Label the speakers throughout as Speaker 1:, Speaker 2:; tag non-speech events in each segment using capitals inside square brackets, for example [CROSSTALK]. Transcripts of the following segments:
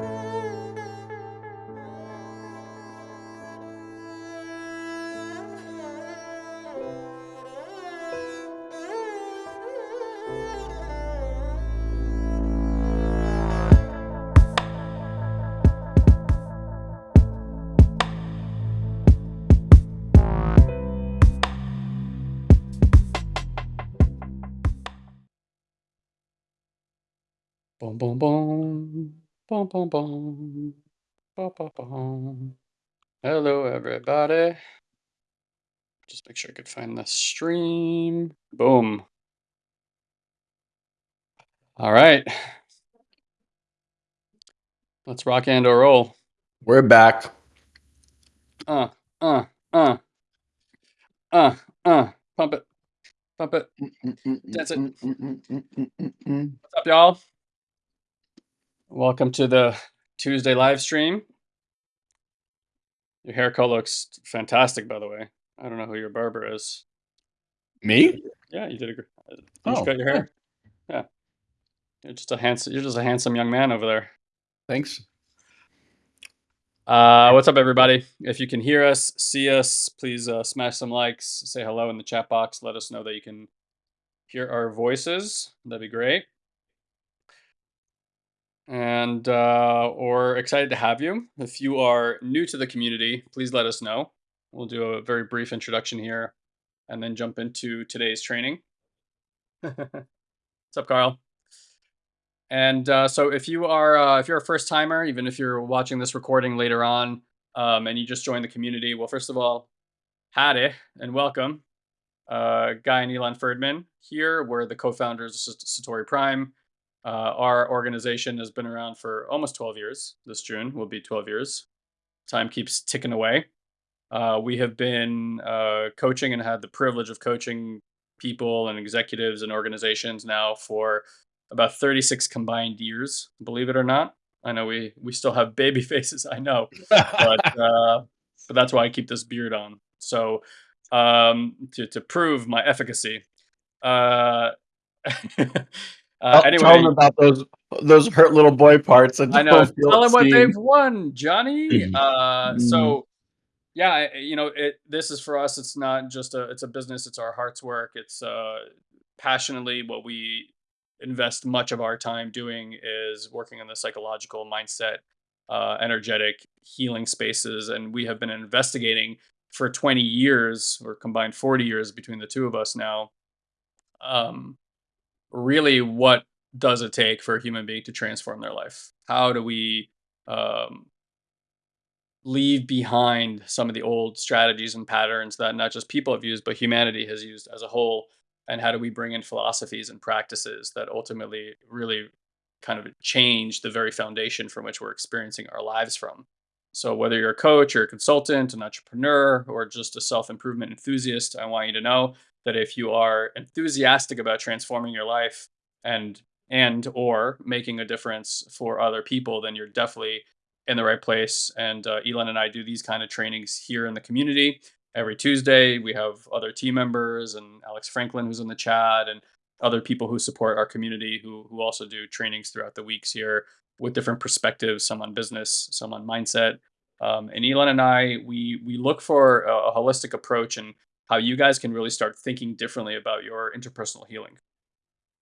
Speaker 1: Boom, Boom, boom. Ba, ba, boom. Hello, everybody. Just make sure I could find the stream. Boom. All right. Let's rock and or roll.
Speaker 2: We're back.
Speaker 1: Uh, uh, uh. Uh, uh. Pump it. Pump it. That's it. What's up, y'all? Welcome to the Tuesday live stream. Your haircut looks fantastic, by the way. I don't know who your barber is.
Speaker 2: Me?
Speaker 1: Yeah, you did a great. You
Speaker 2: Oh,
Speaker 1: just cut your hair. Yeah, you're just a handsome. You're just a handsome young man over there.
Speaker 2: Thanks.
Speaker 1: Uh, what's up, everybody? If you can hear us, see us, please uh, smash some likes, say hello in the chat box. Let us know that you can hear our voices. That'd be great. And uh, or excited to have you. If you are new to the community, please let us know. We'll do a very brief introduction here, and then jump into today's training. [LAUGHS] what's up, Carl? And uh, so, if you are uh, if you're a first timer, even if you're watching this recording later on, um, and you just joined the community, well, first of all, howdy and welcome, uh, Guy and Elon Ferdman. Here, we're the co-founders of Satori Prime. Uh, our organization has been around for almost 12 years. This June will be 12 years. Time keeps ticking away. Uh, we have been uh, coaching and had the privilege of coaching people and executives and organizations now for about 36 combined years, believe it or not. I know we we still have baby [LAUGHS] faces, I know, but [LAUGHS] uh, but that's why I keep this beard on. So um, to to prove my efficacy. [LAUGHS] Uh, uh,
Speaker 2: Tell, tell them about those those hurt little boy parts. And
Speaker 1: I know.
Speaker 2: don't
Speaker 1: Tell them what
Speaker 2: seen.
Speaker 1: they've won, Johnny.
Speaker 2: Mhm.
Speaker 1: Uh, so yeah, you know, it. This is for us. It's not just a. It's a business. It's our heart's work. It's uh, passionately what we invest much of our time doing is working on the psychological mindset, uh, energetic healing spaces, and we have been investigating for 20 years or combined 40 years between the two of us now. Um, really what does it take for a human being to transform their life? How do we um, leave behind some of the old strategies and patterns that not just people have used, but humanity has used as a whole? And how do we bring in philosophies and practices that ultimately really kind of change the very foundation from which we're experiencing our lives from? So, whether you're a coach or a consultant, an entrepreneur, or just a self improvement enthusiast, I want you to know that if you are enthusiastic about transforming your life and and or making a difference for other people then you're definitely in the right place. And uh, elon and i do these kind of trainings here in the community. Every tuesday we have other team members and alex franklin who's in the chat and other people who support our community who, who also do trainings throughout the weeks here with different perspectives some on business some on mindset. Um, and elon and i we we look for a, a holistic approach and how you guys can really start thinking differently about your interpersonal healing.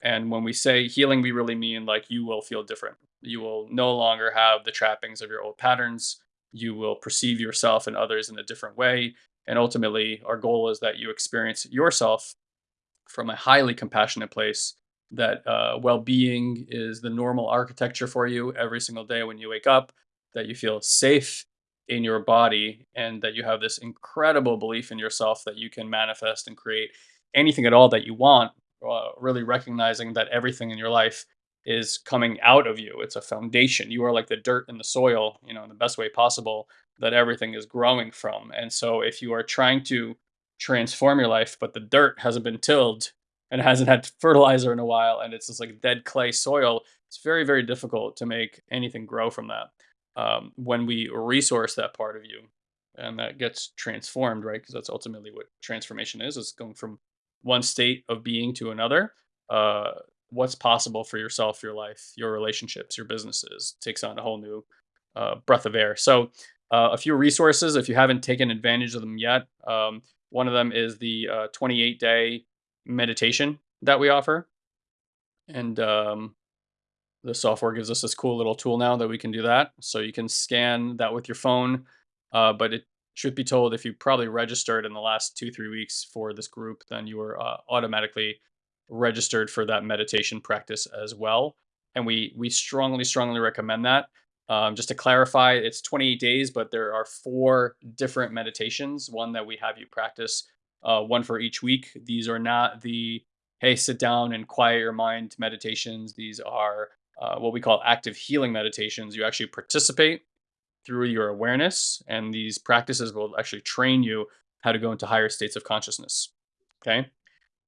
Speaker 1: And when we say healing, we really mean like you will feel different. You will no longer have the trappings of your old patterns. You will perceive yourself and others in a different way. And ultimately, our goal is that you experience yourself from a highly compassionate place, that uh, well being is the normal architecture for you every single day when you wake up, that you feel safe in your body and that you have this incredible belief in yourself that you can manifest and create anything at all that you want uh, really recognizing that everything in your life is coming out of you. It's a foundation. You are like the dirt in the soil you know in the best way possible that everything is growing from. And so if you are trying to transform your life but the dirt hasn't been tilled and [LAUGHS] hasn't had fertilizer in a while and it's just like dead clay soil it's very very difficult to make anything grow from that um, when we resource that part of you and that gets transformed right because that's ultimately what transformation is is going from one state of being to another uh, what's possible for yourself, your life, your relationships, your businesses. Takes on a whole new uh, breath of air. So, uh, a few resources if you haven't taken advantage of them yet. Um, one of them is the uh, 28 day meditation that we offer, and um, the software gives us this cool little tool now that we can do that. So you can scan that with your phone, uh, but it should be told if you probably registered in the last two three weeks for this group, then you are uh, automatically registered for that meditation practice as well. And we we strongly strongly recommend that. Um, just to clarify, it's 28 days, but there are four different meditations. One that we have you practice, uh, one for each week. These are not the hey sit down and quiet your mind meditations. These are uh, what we call active healing meditations. You actually participate through your awareness, and these practices will actually train you how to go into higher states of consciousness. Okay.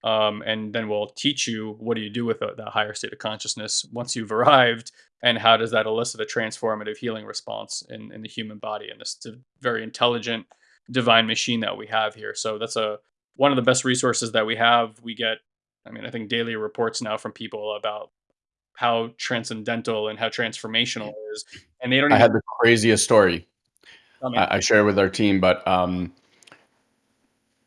Speaker 1: Um, and then we'll teach you what do you do with that higher state of consciousness once you've [LAUGHS] arrived, and how does that elicit a transformative healing response in, in the human body and this very intelligent divine machine that we have here. So that's a one of the best resources that we have. We get, I mean, I think daily reports now from people about how transcendental and how transformational it is. And they don't.
Speaker 2: I had the craziest story. I, I share with our team, but um,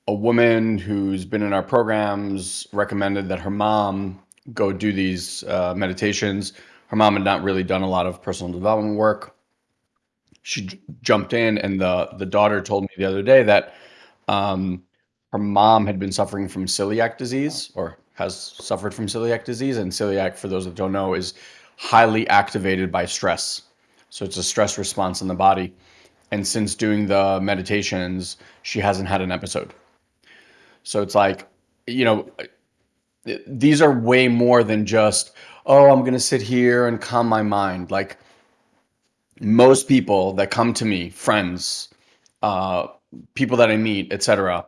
Speaker 2: a woman who's been in our programs recommended that her mom go do these uh, meditations. Her mom had not really done a lot of personal development work. She jumped in, and the the daughter told me the other day that um, her mom had been suffering from celiac disease, or has suffered from celiac disease. And celiac, for those that don't know, is highly activated by stress. So it's a stress response in the body. And since doing the meditations, she hasn't had an episode. So it's like, you know, these are way more than just, oh, I'm going to sit here and calm my mind. Like most people that come to me, friends, uh, people that I meet, etc.,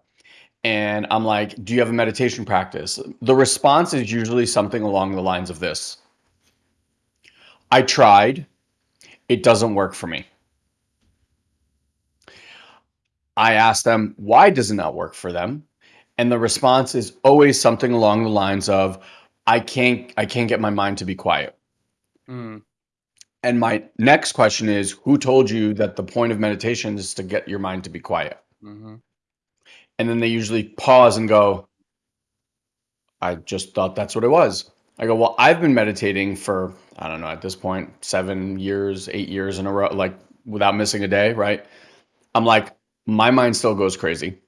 Speaker 2: and I'm like, do you have a meditation practice? The response is usually something along the lines of this I tried, it doesn't work for me. I ask them, why does it not work for them? And the response is always something along the lines of, I can't, I can't get my mind to be quiet. Mm. And my next question is, who told you that the point of meditation is to get your mind to be quiet? Mm-hmm and then they usually pause and go, I just thought that's what it was. I go, well, I've been meditating for, I don't know, at this point, seven years, eight years in a row, like without missing a day, right? I'm like, my mind still goes crazy.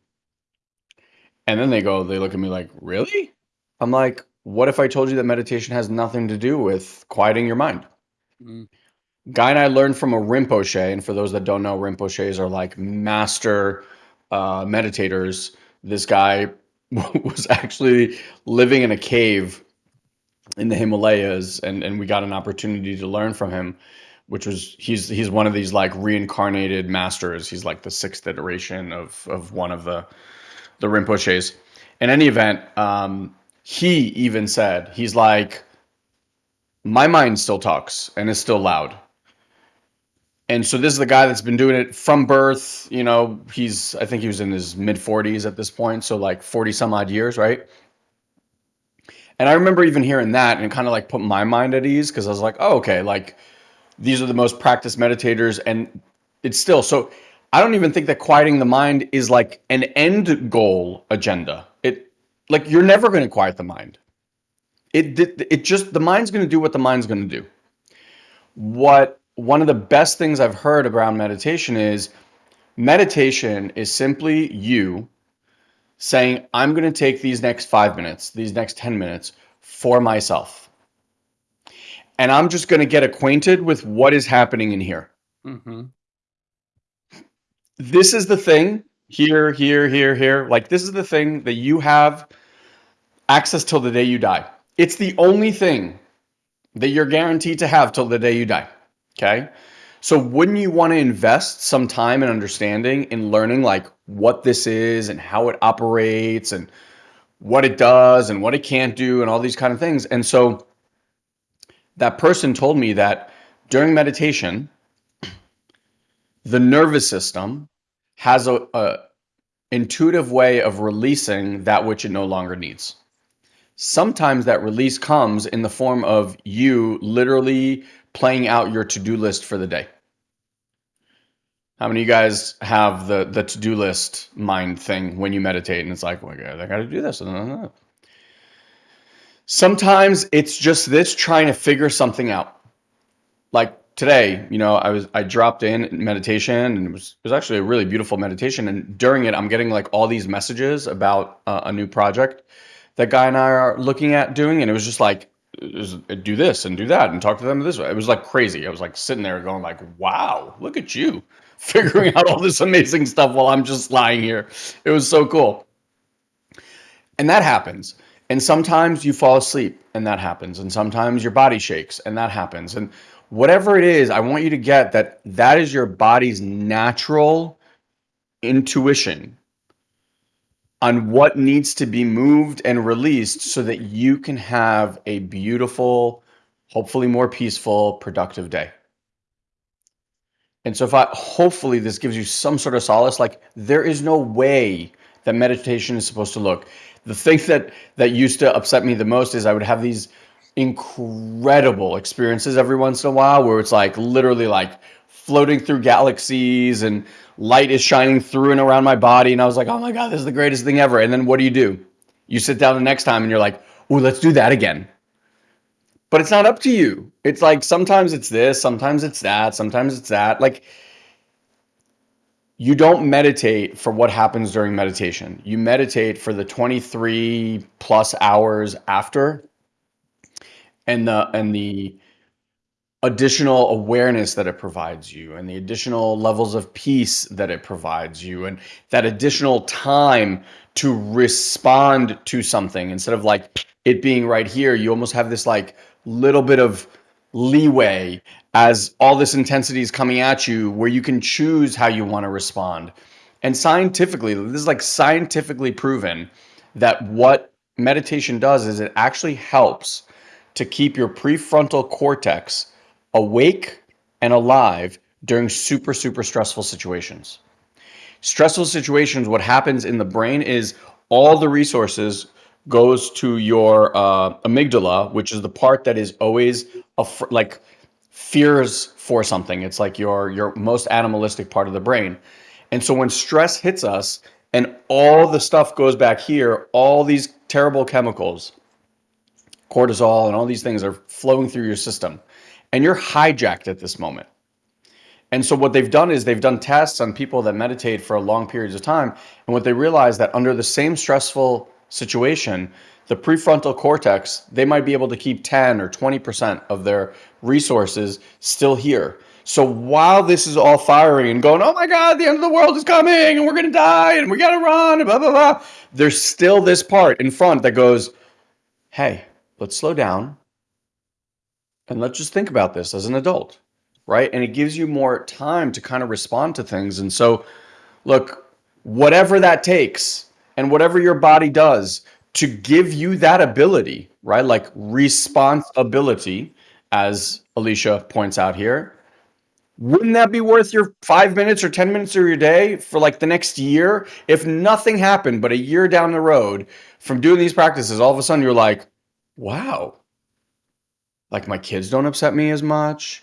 Speaker 2: And then they go, they look at me like, really? I'm like, what if I told you that meditation has nothing to do with quieting your mind? Mm. Guy and I learned from a Rinpoche. And for those that don't know, Rinpoches are like master uh, meditators, this guy [LAUGHS] was actually living in a cave in the Himalayas, and and we got an opportunity to learn from him, which was he's he's one of these like reincarnated masters. He's like the sixth iteration of of one of the the Rinpoches. In any event, um, he even said he's like, my mind still talks and is still loud and so this is the guy that's been doing it from birth. You know, he's I think he was in his mid 40s at this point, so like 40 some odd years, right? And I remember even hearing that and kind of like put my mind at ease because I was like, oh, okay, like these are the most practiced meditators, and it's still so. I don't even think that quieting the mind is like an end goal agenda. It like you're never going to quiet the mind. It it just the mind's going to do what the mind's going to do. What one of the best things I've heard around meditation is meditation is simply you saying, I'm going to take these next five minutes, these next 10 minutes for myself. And I'm just going to get acquainted with what is happening in here. Mm-hmm. This is the thing here, here, here, here. Like, this is the thing that you have access till the day you die. It's the only thing that you're guaranteed to have till the day you die. Okay. So wouldn't you want to invest some time and understanding in learning like what this is and how it operates and what it does and what it can't do and all these kind of things. And so that person told me that during meditation, the nervous system has a, a intuitive way of releasing that which it no longer needs. sometimes that release comes in the form of you literally playing out your to-do list for the day. How many of you guys have the the to-do list mind thing when you meditate and it's like, oh my God, I gotta do this. Sometimes it's just this trying to figure something out. Like today, you know, I was I dropped in meditation and it was it was actually a really beautiful meditation. And during it, I'm getting like all these messages about uh, a new project that guy and I are looking at doing, and it was just like do this and do that and talk to them this way. It was like crazy. I was like sitting there going like, wow, look at you [LAUGHS] figuring out all this amazing stuff while I'm just lying here. It was so cool. And that happens. And sometimes you fall asleep and that happens. And sometimes your body shakes and that happens. And whatever it is, I want you to get that that is your body's natural intuition on what needs to be moved and released so that you can have a beautiful, hopefully more peaceful, productive day. And so if I hopefully this gives you some sort of solace like there is no way that meditation is supposed to look. The thing that that used to upset me the most is I would have these incredible experiences every once in a while where it's like literally like floating through galaxies and light is shining through and around my body. And I was like, oh my God, this is the greatest thing ever. And then what do you do? You sit down the next time and you're like, oh, let's do that again. But it's not up to you. It's like sometimes it's this, sometimes it's that, sometimes it's that. Like you don't meditate for what happens during meditation. You meditate for the 23 plus hours after and the and the additional awareness that it provides you and the additional levels of peace that it provides you and that additional time to respond to something. Instead of like it being right here you almost have this like little bit of leeway as all this intensity is coming at you where you can choose how you want to respond. And scientifically this is like scientifically proven that what meditation does is it actually helps to keep your prefrontal cortex awake and alive during super, super stressful situations. Stressful situations, what happens in the brain is all the resources goes to your uh, amygdala, which is the part that is always like fears for something. It's like your your most animalistic part of the brain. And so when stress hits us and all the stuff goes back here, all these terrible chemicals, cortisol and all these things are flowing through your system and you're hijacked at this moment. And so what they've done is they've done tests on people that meditate for long periods of time. And what they realize that under the same stressful situation, the prefrontal cortex, they might be able to keep 10 or 20% of their resources still here. So while this is all firing and going, oh my God, the end of the world is coming and we're going to die and we got to run and blah, blah, blah, there's still this part in front that goes, hey, let's slow down and let's just think about this as an adult, right? And it gives you more time to kind of respond to things. And so, look, whatever that takes and whatever your body does to give you that ability, right? Like responsibility, as Alicia points out here. Wouldn't that be worth your five minutes or 10 minutes of your day for like the next year? If nothing happened, but a year down the road from doing these practices, all of a sudden you're like, wow, like my kids don't upset me as much.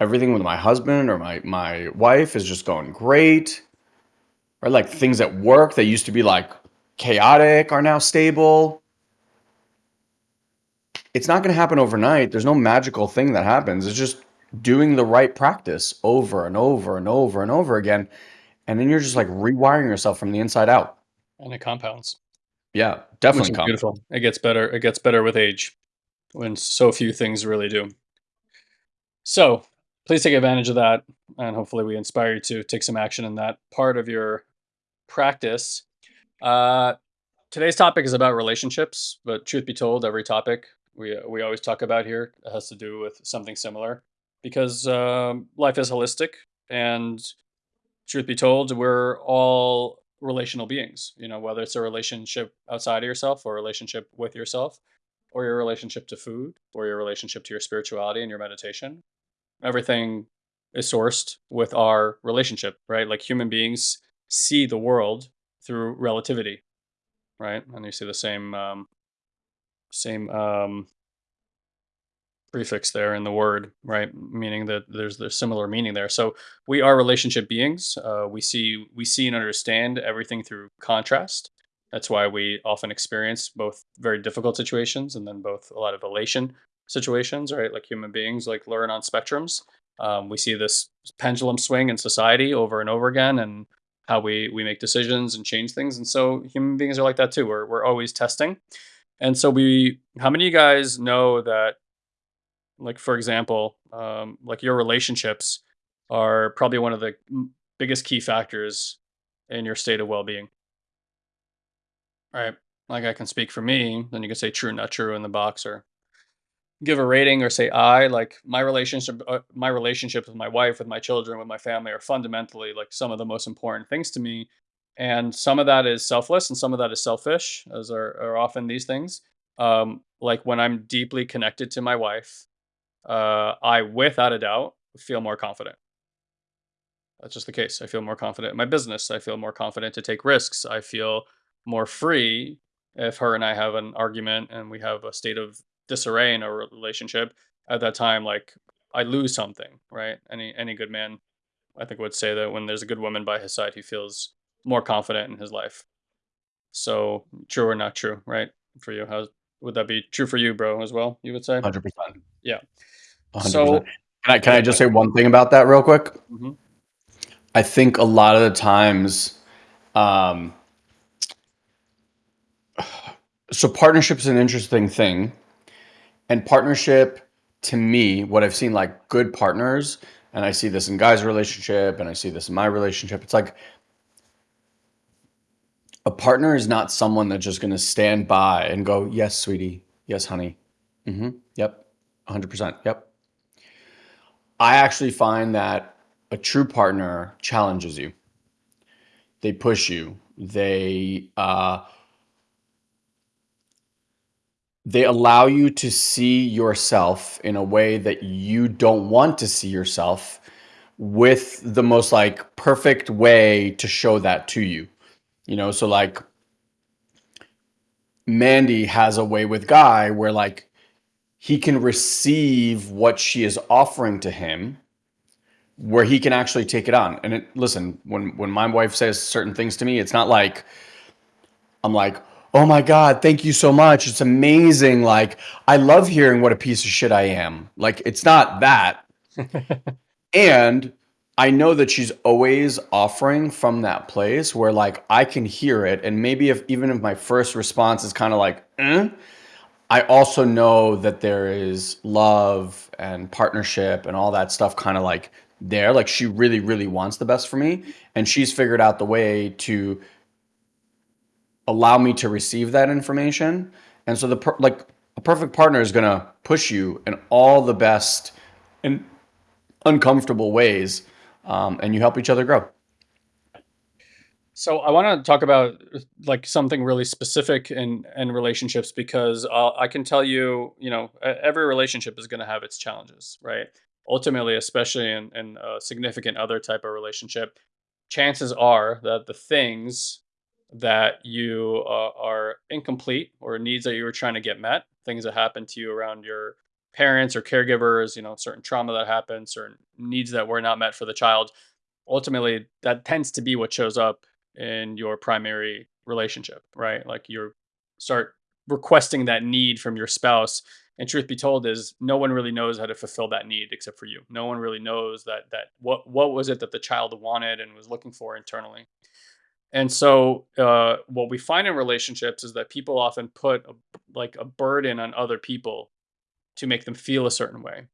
Speaker 2: Everything with my husband or my my wife is just going great. Or like things at work that used to be like chaotic are now stable. It's not going to happen overnight. There's no magical thing that happens. It's just doing the right practice over and over and over and over again. And then you're just like rewiring yourself from the inside out.
Speaker 1: And it compounds.
Speaker 2: Yeah, definitely
Speaker 1: beautiful. It gets better. It gets better with age when so few things really do. So please take advantage of that, and hopefully we inspire you to take some action in that part of your practice. Uh, today's topic is about relationships, but truth be told, every topic we we always talk about here has to do with something similar, because um, life is holistic, and truth be told, we're all relational beings. You know, whether it's a relationship outside of yourself or a relationship with yourself, or your relationship to food or your relationship to your spirituality and your meditation. Everything is sourced with our relationship, right? Like human beings see the world through relativity, right? And you see the same um, same um, prefix there in the word, right? Meaning that there's there's similar meaning there. So we are relationship beings. Uh, we see we see and understand everything through contrast. That's why we often experience both very difficult situations and then both a lot of elation situations, right? Like human beings, like learn on spectrums. Um, we see this pendulum swing in society over and over again, and how we we make decisions and change things. And so human beings are like that too. We're we're always testing. And so we, how many of you guys know that like for example, um, like your relationships are probably one of the biggest key factors in your state of well-being, right? Like I can speak for me, then you can say true, not true in the box, or give a rating, or say I. Like my relationship, uh, my relationships with my wife, with my children, with my family are fundamentally like some of the most important things to me. And some of that is selfless, and some of that is selfish, as are, are often these things. Um, like when I'm deeply connected to my wife, uh, I, without a doubt, feel more confident. That's just the case. I feel more confident in my business. I feel more confident to take risks. I feel more free if her and I have an argument and we have a state of disarray in our relationship. At that time, like I lose something, right? Any any good man, I think, would say that when there's a good woman by his side, he feels more confident in his life. So true or not true, right? For you, how would that be true for you, bro, as well? You would say,
Speaker 2: 100%.
Speaker 1: yeah.
Speaker 2: 100%.
Speaker 1: So
Speaker 2: Can I can I just say one thing about that real quick?
Speaker 1: Mhm.
Speaker 2: I think a lot of the times, um, so partnership is an interesting thing, and partnership to me, what I've seen like good partners, and I see this in guys' relationship, and I see this in my relationship. It's like a partner is not someone that's just going to stand by and go, "Yes, sweetie. Yes, honey. hmm Yep. 100%. Yep." I actually find that a true partner challenges you. They push you. They uh, they allow you to see yourself in a way that you don't want to see yourself with the most like perfect way to show that to you. You know, so like Mandy has a way with Guy where like he can receive what she is offering to him where he can actually take it on. And it, listen, when when my wife says certain things to me, it's not like I'm like, "Oh my god, thank you so much. It's amazing. Like, I love hearing what a piece of shit I am." Like, it's not that. [LAUGHS] And I know that she's always offering from that place where like I can hear it and maybe if even if my first response is kind of like, eh, I also know that there is love and partnership and all that stuff kind of like there. Like she really, really wants the best for me. And she's figured out the way to allow me to receive that information. And so the like a perfect partner is going to push you in all the best and uncomfortable ways. Um, and you help each other grow.
Speaker 1: So I want to talk about like something really specific in in relationships because uh, I can tell you, you know, every relationship is going to have its challenges, right? Ultimately, especially in in a significant other type of relationship, chances are that the things that you uh, are incomplete or needs that you were trying to get met, things that happen to you around your parents or caregivers, you know, certain trauma that happened, certain needs that were not met for the child ultimately that tends to be what shows up in your primary relationship, right? Like you start requesting that need from your spouse. And truth be told is no one really knows how to fulfill that need except for you. No one really knows that that what what was it that the child wanted and was looking for internally. And so uh, what we find in relationships is that people often put a, like a burden on other people to make them feel a certain way.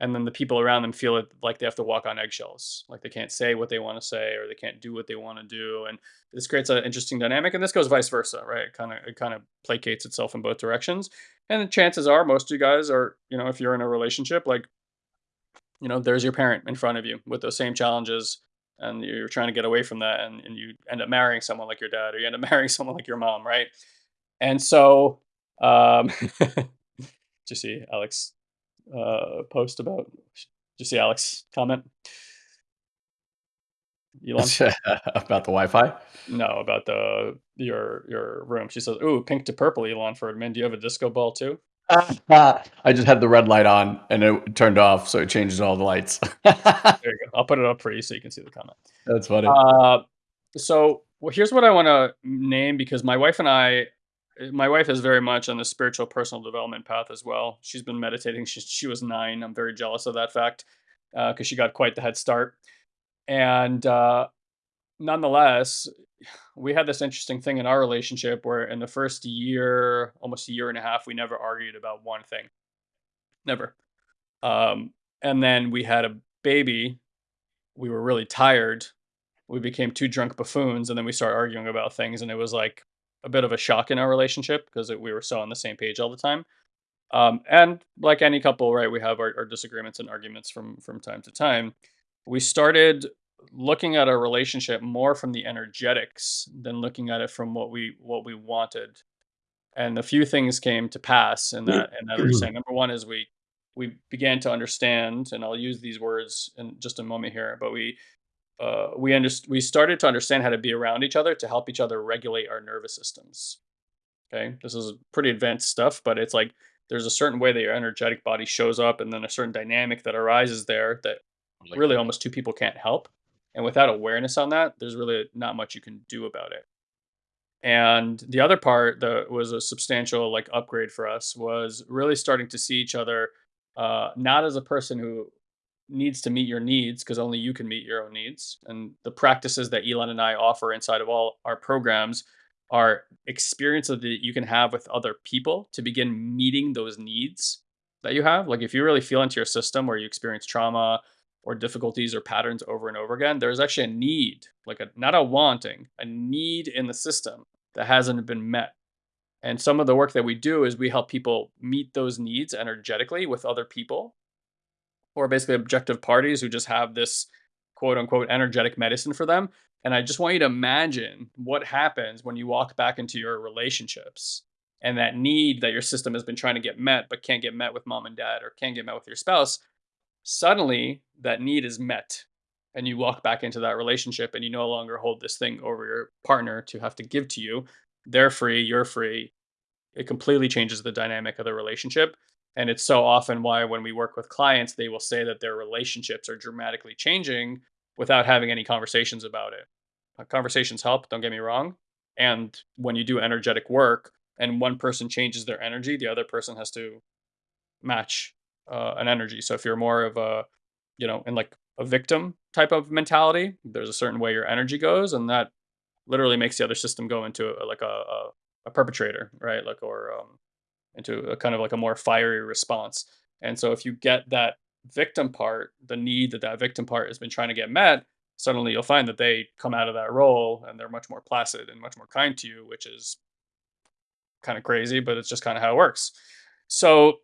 Speaker 1: And then the people around them feel it like they have to walk on eggshells, like they can't say what they want to say or they can't do what they want to do. And this creates an interesting dynamic. And this goes vice versa, right? It kind of it kind of placates itself in both directions. And the chances are most of you guys are, you know, if you're in a relationship, like, you know, there's your parent in front of you with those same challenges. And you're trying to get away from that and, and you end up marrying someone like your dad or you end up [LAUGHS] marrying someone like your mom, right? And so um [LAUGHS] did you see Alex uh, post about. Did you see Alex comment? Elon? [LAUGHS]
Speaker 2: About the Wi-Fi?
Speaker 1: No, about the your your room. She says, "Ooh, pink to purple, Elon Ferdman. Do you have a disco ball too?" [LAUGHS]
Speaker 2: I just had the red light on and it turned off, so it changes all the lights.
Speaker 1: There you go. I'll put it up for you so you can see the comment.
Speaker 2: That's funny.
Speaker 1: Uh, so, well, here's what I wanna name because my wife and I my wife is very much on the spiritual personal development path as well. She's been meditating since she was 9. I'm very jealous of that fact, uh, 'cause she got quite the head start. And, uh, nonetheless, we had this interesting thing in our relationship where in the first year, almost a year and a half, we never argued about one thing. Never. Um, and then we had a baby. We were really tired. We became 2 drunk buffoons, and then we started arguing about things, and it was, like, a bit of a shock in our relationship because we were so on the same page all the time. Um, and like any couple, right, we have our our disagreements and arguments from from time to time. We started looking at our relationship more from the energetics than looking at it from what we what we wanted. And a few things came to pass in that in that understanding. Number 1 is we we began to understand, and I'll use these words in just a moment here, but we, uh, we underst we started to understand how to be around each other to help each other regulate our nervous systems okay This is pretty advanced stuff, but it's like there's a certain way that your energetic body shows up and then a certain dynamic that arises there that
Speaker 2: Like
Speaker 1: really almost 2 people can't help. And without awareness on that, there's really not much you can do about it. And the other part that was a substantial, like, upgrade for us was really starting to see each other, uh, not as a person who needs to meet your needs because only you can meet your own needs. And the practices that Elon and I offer inside of all our programs are experiences that you can have with other people to begin meeting those needs that you have. Like, if you really feel into your system where you experience trauma or difficulties or patterns over and over again, there's actually a need, like a not a wanting, a need in the system that hasn't been met. And some of the work that we do is we help people meet those needs energetically with other people or basically objective parties who just have this quote unquote "energetic medicine" for them. And I just want you to imagine what happens when you walk back into your relationships and that need that your system has been trying to get met, but can't get met with mom and dad or can't get met with your spouse. Suddenly, that need is met, and you walk back into that relationship, and you no longer hold this thing over your partner to have to give to you. They're free, you're free. It completely changes the dynamic of the relationship, and it's so often why when we work with clients, they will say that their relationships are dramatically changing without having any conversations about it. Uh, conversations help, don't get me wrong, and when you do energetic work and one person changes their energy, the other person has to match, uh, an energy. So if you're more of a, you know, in like a victim type of mentality, there's a certain way your energy goes, and that literally makes the other system go into a like a a a perpetrator, right? Like, or, um, into a kind of like a more fiery response. And so if you get that victim part, the need that that victim part has been trying to get met, suddenly you'll find that they come out of that role and they're much more placid and much more kind to you, which is kinda crazy, but it's just kinda how it works. So,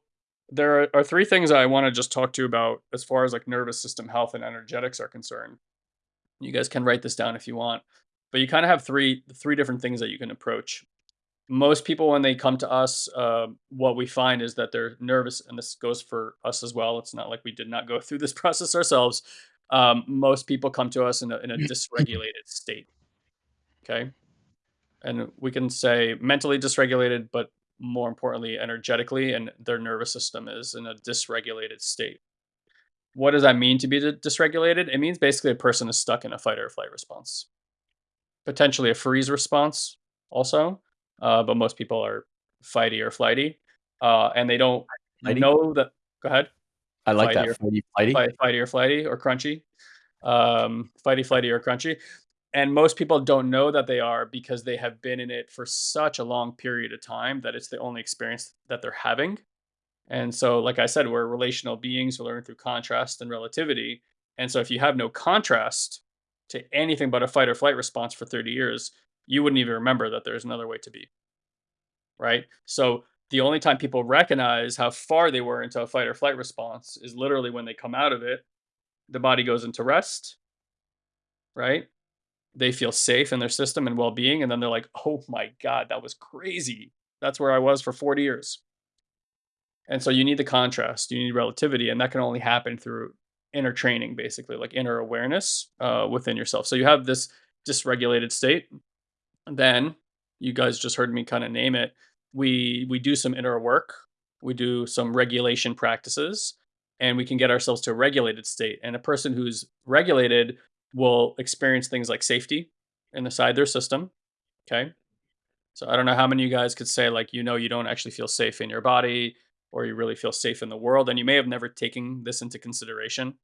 Speaker 1: there are are 3 things I wanna just talk to you about as far as, like, nervous system health and energetics are concerned. You guys can write this down if you want, but you kinda have 3 3 different things that you can approach. Most people, when they come to us, uh, what we find is that they're nervous, and this goes for us as well, it's not like we did not go [LAUGHS] through this process ourselves. Um, most people come to us in a in a [LAUGHS] dysregulated state. 'Kay? And we can say mentally dysregulated, but more importantly, energetically, and their nervous system is in a dysregulated state. What does that mean to be dysregulated? It means basically a person is stuck in a fight or flight response. Potentially a freeze response also, uh, but most people are fighty or flighty, uh, and they don't
Speaker 2: Flighty?
Speaker 1: know that Go ahead.
Speaker 2: I like
Speaker 1: Fighty
Speaker 2: that,
Speaker 1: or
Speaker 2: flighty flighty.
Speaker 1: fight fighty or flighty or crunchy. Um, fighty, flighty, or crunchy. And most people don't know that they are because they have been in it for such a long period of time that it's the only experience that they're having. And so, like I said, we're relational beings who learn through contrast and relativity. And so if you have no contrast to anything but a fight or flight response for 30 years, you wouldn't even remember that there's another way to be. Right? So, the only time people recognize how far they were into a fight or flight response is literally when they come out of it, the body goes into rest right? They feel safe in their system and well-being, and then they're like, "Oh my god, that was crazy. That's where I was for 40 years." And so you need the contrast, you need relativity, and that can only happen through inner training, basically, like inner awareness uh, within yourself. So you have this dysregulated state. Then you guys just heard me kind of name it. We we do some inner work. We do some regulation practices, and we can get ourselves to a regulated state. And a person who's regulated will experience things like safety inside their system. Okay. So I don't know how many of you guys could say like you know you don't actually feel safe in your body or you really feel safe in the world and you may have never taken this into consideration.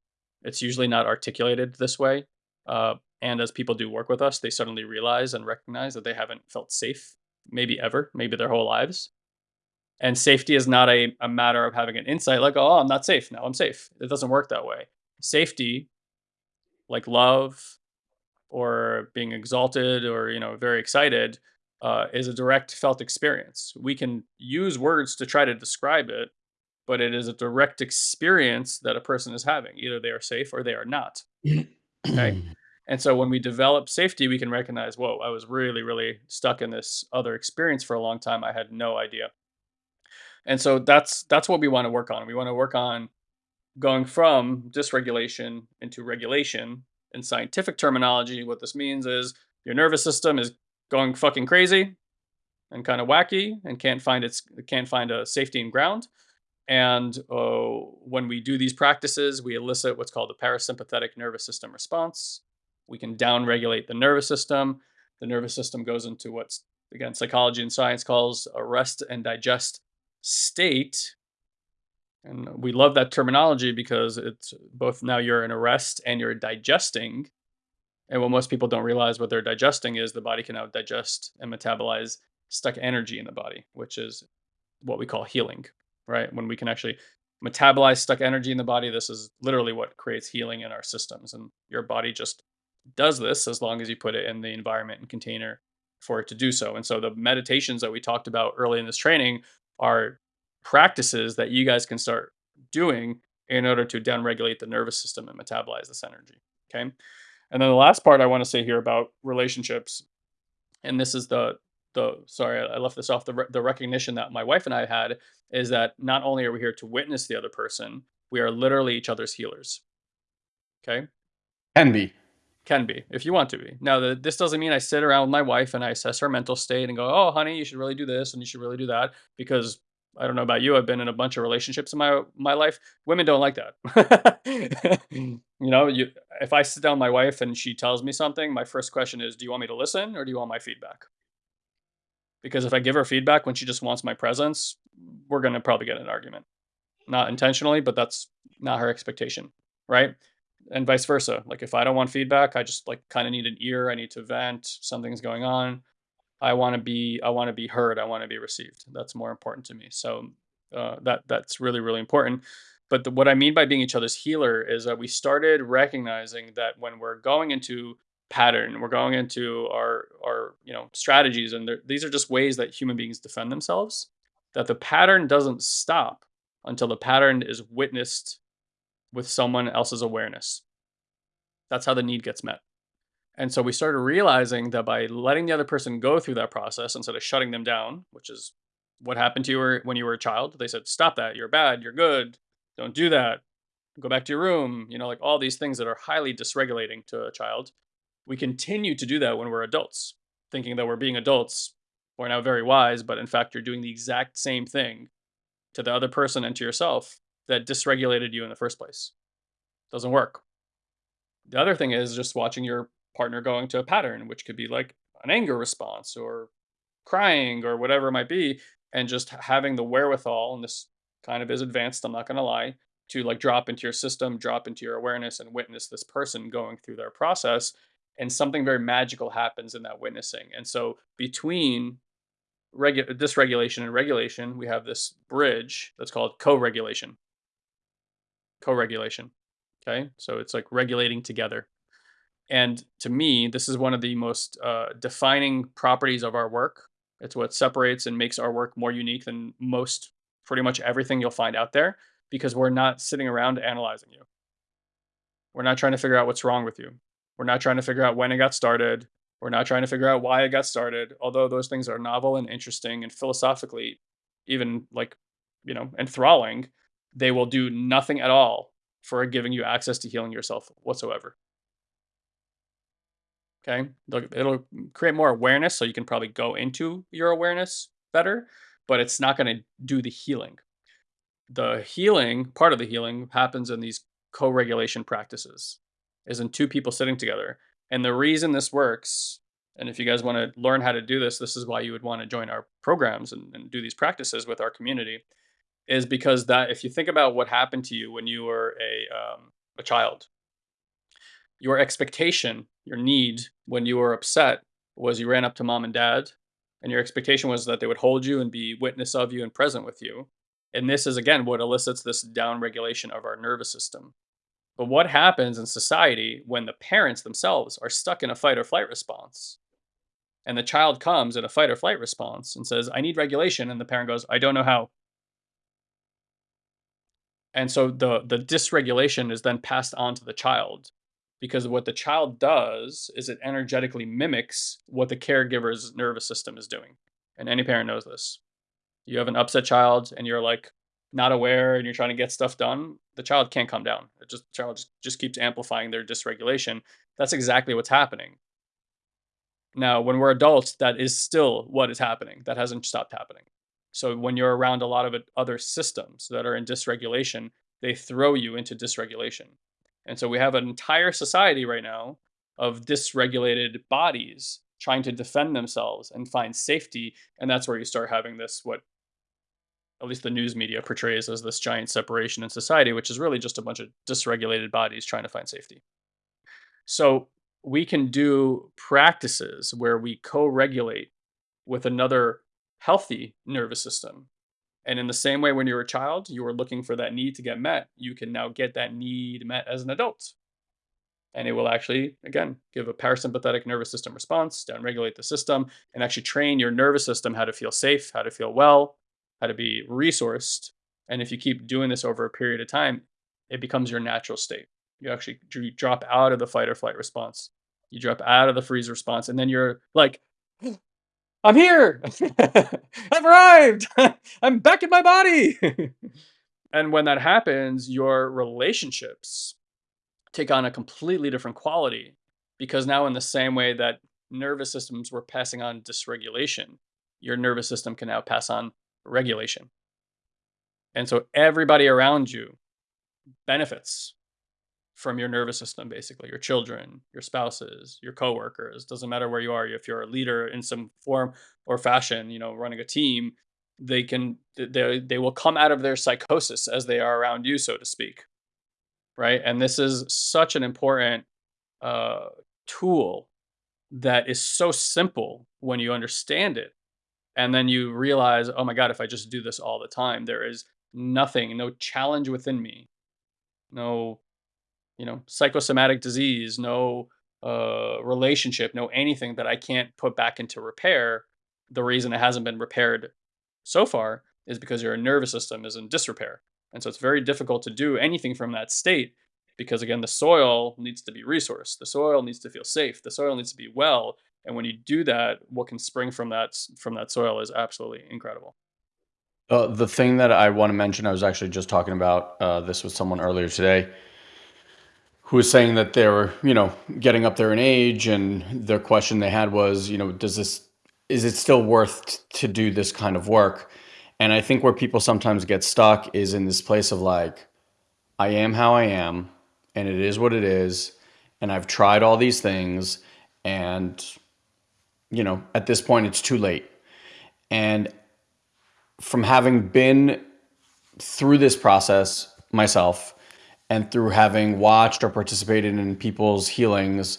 Speaker 1: It's usually not articulated this way. Uh, and as people do work with us, they suddenly realize and recognize that they haven't felt safe, maybe ever, maybe their whole lives. And safety is not a, a matter of having an insight like, oh, I'm not safe. Now I'm safe. It doesn't work that way. Safety, like love or being exalted or, you know, very excited, uh, is a direct felt experience. We can use words to try to describe it, but it is a direct experience that a person is having. Either they are safe or they are not. Okay. [CLEARS THROAT] And so when we develop safety, we can recognize, whoa, I was really, really stuck in this other experience for a long time. I had no idea. And so that's that's what we want to work on. We want to work on going from dysregulation into regulation. In scientific terminology, what this means is your nervous system is going fucking crazy and kind of wacky and can't find its can't find a safety and ground. And uh, when we do these practices, we elicit what's called the parasympathetic nervous system response. We can downregulate the nervous system. The nervous system goes into what's again psychology and science calls a rest and digest state. And we love that terminology because it's both now you're in a rest and you're digesting. And what most people don't realize what they're digesting is the body can now digest and metabolize stuck energy in the body, which is what we call healing, right? When we can actually metabolize stuck energy in the body, this is literally what creates healing in our systems. And your body just does this as long as you put it in the environment and container for it to do so. And so the meditations that we talked about early in this training are practices that you guys can start doing in order to downregulate the nervous system and metabolize this energy. Okay. And then the last part I want to say here about relationships, and this is the the sorry I left this off the the recognition that my wife and I had is that not only are we here to witness the other person, we are literally each other's healers. Okay.
Speaker 2: Can be.
Speaker 1: Can be, if you want to be. Now, the, this doesn't mean I sit around with my wife and I assess her mental state and go, "Oh, honey, you should really do this and you should really do that," because I don't know about you. I've been in a bunch of relationships in my my life. Women don't like that. [LAUGHS] you know, you if I sit down with my wife and she tells me something, my first question is, "Do you want me to listen or do you want my feedback?" Because if I give her feedback when she just wants my presence, we're gonna probably get an argument. Not intentionally, but that's not her expectation, right? and vice versa. Like if I don't want feedback, I just like kind of need an ear. I need to vent. Something's going on. I want to be I want to be heard. I want to be received. That's more important to me. So uh, that that's really really important. But the, what I mean by being each other's healer is that we started recognizing that when we're going into pattern, we're going into our our you know strategies, and these are just ways that human beings defend themselves. That the pattern doesn't stop until the pattern is witnessed with someone else's awareness. That's how the need gets met. And so we started realizing that by letting the other person go through that process instead of shutting them down, which is what happened to you when you were a child, they said, Stop that. You're bad. You're good. Don't do that. Go back to your room. You know, like all these things that are highly dysregulating to a child. We continue to do that when we're adults, thinking that we're being adults. We're now very wise, but in fact, you're doing the exact same thing to the other person and to yourself that dysregulated you in the first place. Doesn't work. The other thing is just watching your partner going to a pattern, which could be like an anger response or crying or whatever it might be, and just having the wherewithal, and this kind of is advanced, I'm not going to lie, to like drop into your system, drop into your awareness, and witness this person going through their process. And something very magical happens in that witnessing. And so between regu- dysregulation and regulation, we have this bridge that's called co regulation co-regulation. Okay, so it's like regulating together. And to me, this is one of the most uh, defining properties of our work. It's what separates and makes our work more unique than most, pretty much everything you'll find out there, because we're not sitting around analyzing you. We're not trying to figure out what's wrong with you. We're not trying to figure out when it got started. We're not trying to figure out why it got started, although those things are novel and interesting and philosophically even like, you know, enthralling they will do nothing at all for giving you access to healing yourself whatsoever. Okay. It'll create more awareness so you can probably go into your awareness better, but it's not going to do the healing. The healing, part of the healing, happens in these co regulation practices, is in two people sitting together. And the reason this works, and if you guys want to learn how to do this, this is why you would want to join our programs and, and do these practices with our community, is because that if you think about what happened to you when you were a, um, a child, your expectation, your need when you were upset was you ran up to mom and dad, and your expectation was that they would hold you and be witness of you and present with you. And this is again what elicits this down regulation of our nervous system. But what happens in society when the parents themselves are stuck in a fight or flight response? And the child comes in a fight or flight response and says, I need regulation. And the parent goes, I don't know how. And so the, the dysregulation is then passed on to the child because what the child does is it energetically mimics what the caregiver's nervous system is doing. And any parent knows this. You have an upset child and you're like not aware and you're trying to get stuff done, the child can't calm down. It just the child just, just keeps amplifying their dysregulation. That's exactly what's happening. Now, when we're adults, that is still what is happening. That hasn't stopped happening. So when you're around a lot of other systems that are in dysregulation, they throw you into dysregulation. And so we have an entire society right now of dysregulated bodies trying to defend themselves and find safety. And that's where you start having this, what at least the news media portrays as this giant separation in society, which is really just a bunch of dysregulated bodies trying to find safety. So we can do practices where we co regulate with another healthy nervous system and in the same way, when you were a child, you were looking for that need to get met, you can now get that need met as an adult. And it will actually, again, give a parasympathetic nervous system response, downregulate the system, and actually train your nervous system how to feel safe, how to feel well, how to be resourced. And if you keep doing this over a period of time, it becomes your natural state. You actually you drop out of the fight or flight response. You drop out of the freeze response, and then you're like, I'm here. [LAUGHS] I've arrived. [LAUGHS] I'm back in my body. [LAUGHS] and when that happens, your relationships take on a completely different quality because now, in the same way that nervous systems were passing on dysregulation, your nervous system can now pass on regulation. And so everybody around you benefits from your nervous system basically your children your spouses your coworkers doesn't matter where you are if you're a leader in some form or fashion you know running a team they can they, they will come out of their psychosis as they are around you so to speak right? And this is such an important uh, tool that is so simple when you understand it and then you realize oh my god if i just do this all the time there is nothing no challenge within me no you know, psychosomatic disease, no uh, relationship, no anything that I can't put back into repair. The reason it hasn't been repaired so far is because your nervous system is in disrepair. And so it's very difficult to do anything from that state because, again, the soil needs to be resourced. The soil needs to feel safe. The soil needs to be well. And when you do that, what can spring from that from that soil is absolutely incredible.
Speaker 2: Uh, the thing that I want to mention, I was actually just talking about uh, this with someone earlier today who was saying that they were, you know, getting up there in age, and the question they had was, you know, does this is it still worth to do this kind of work? And I think where people sometimes get stuck is in this place of like, I am how I am, and it is what it is, and I've tried all these things, and you know, at this point, it's too late. And from having been through this process myself and through having watched or participated in people's healings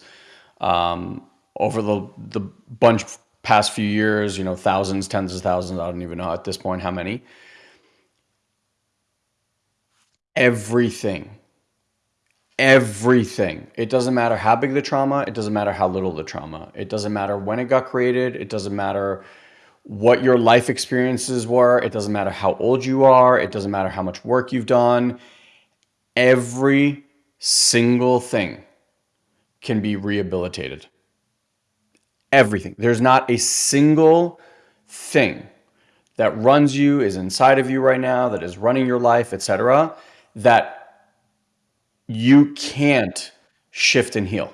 Speaker 2: um, over the the bunch past few years, you know, thousands, tens of thousands, I don't even know at this point how many. Everything, everything. It doesn't matter how big the trauma, it doesn't matter how little the trauma. It doesn't matter when it got created, it doesn't matter what your life experiences were, it doesn't matter how old you are, it doesn't matter how much work you've done every single thing can be rehabilitated. Everything. There's not a single thing that runs you, is inside of you right now, that is running your life, etc., that you can't shift and heal.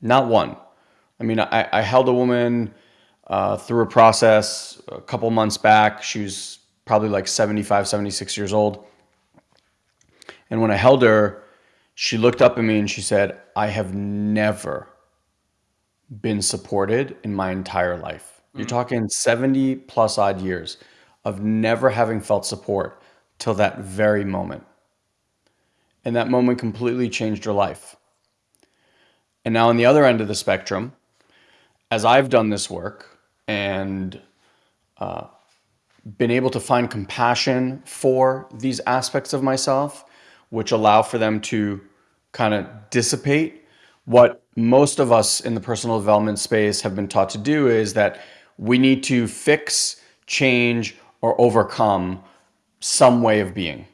Speaker 2: Not one. I mean, I, I held a woman uh, through a process a couple months back. She was probably like 75, 76 years old. And when I held her, she looked up at me and she said, I have never been supported in my entire life. You're mm. talking 70 plus odd years of never having felt support till that very moment. And that moment completely changed her life. And now, on the other end of the spectrum, as I've done this work and uh, been able to find compassion for these aspects of myself, which allow for them to kind of dissipate, what most of us in the personal development space have been taught to do is that we need to fix, change, or overcome some way of being.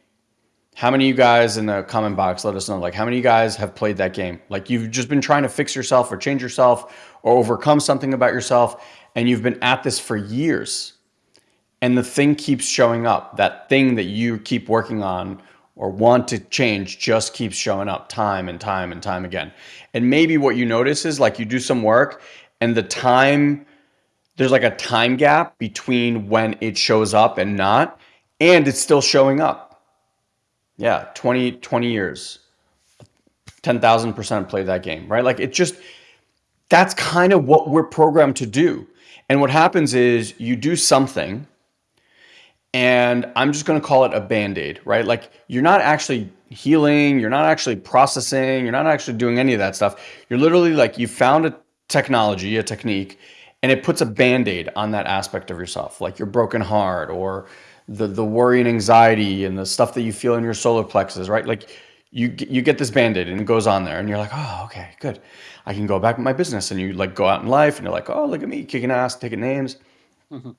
Speaker 2: How many of you guys in the comment box let us know? Like, how many of you guys have played that game? Like, you've just been trying to fix yourself or change yourself or overcome something about yourself, and you've been at this for years. And the thing keeps showing up. That thing that you keep working on or want to change just keeps showing up time and time and time again. And maybe what you notice is like you do some work and the time, there's like a time gap between when it shows up and not, and it's still showing up yeah, 20, 20 years. 10,000% play that game, right? Like it just, that's kind of what we're programmed to do. And what happens is you do something, and I'm just going to call it a band aid, right? Like you're not actually healing, you're not actually processing, you're not actually doing any of that stuff. You're literally like you found a technology, a technique, and it puts a band aid on that aspect of yourself, like your broken heart or the the worry and anxiety and the stuff that you feel in your solar plexus, right? Like you you get this band-aid and it goes on there and you're like, oh, okay, good. I can go back with my business. And you like go out in life and you're like, oh, look at me kicking ass, taking names. Mm-hmm.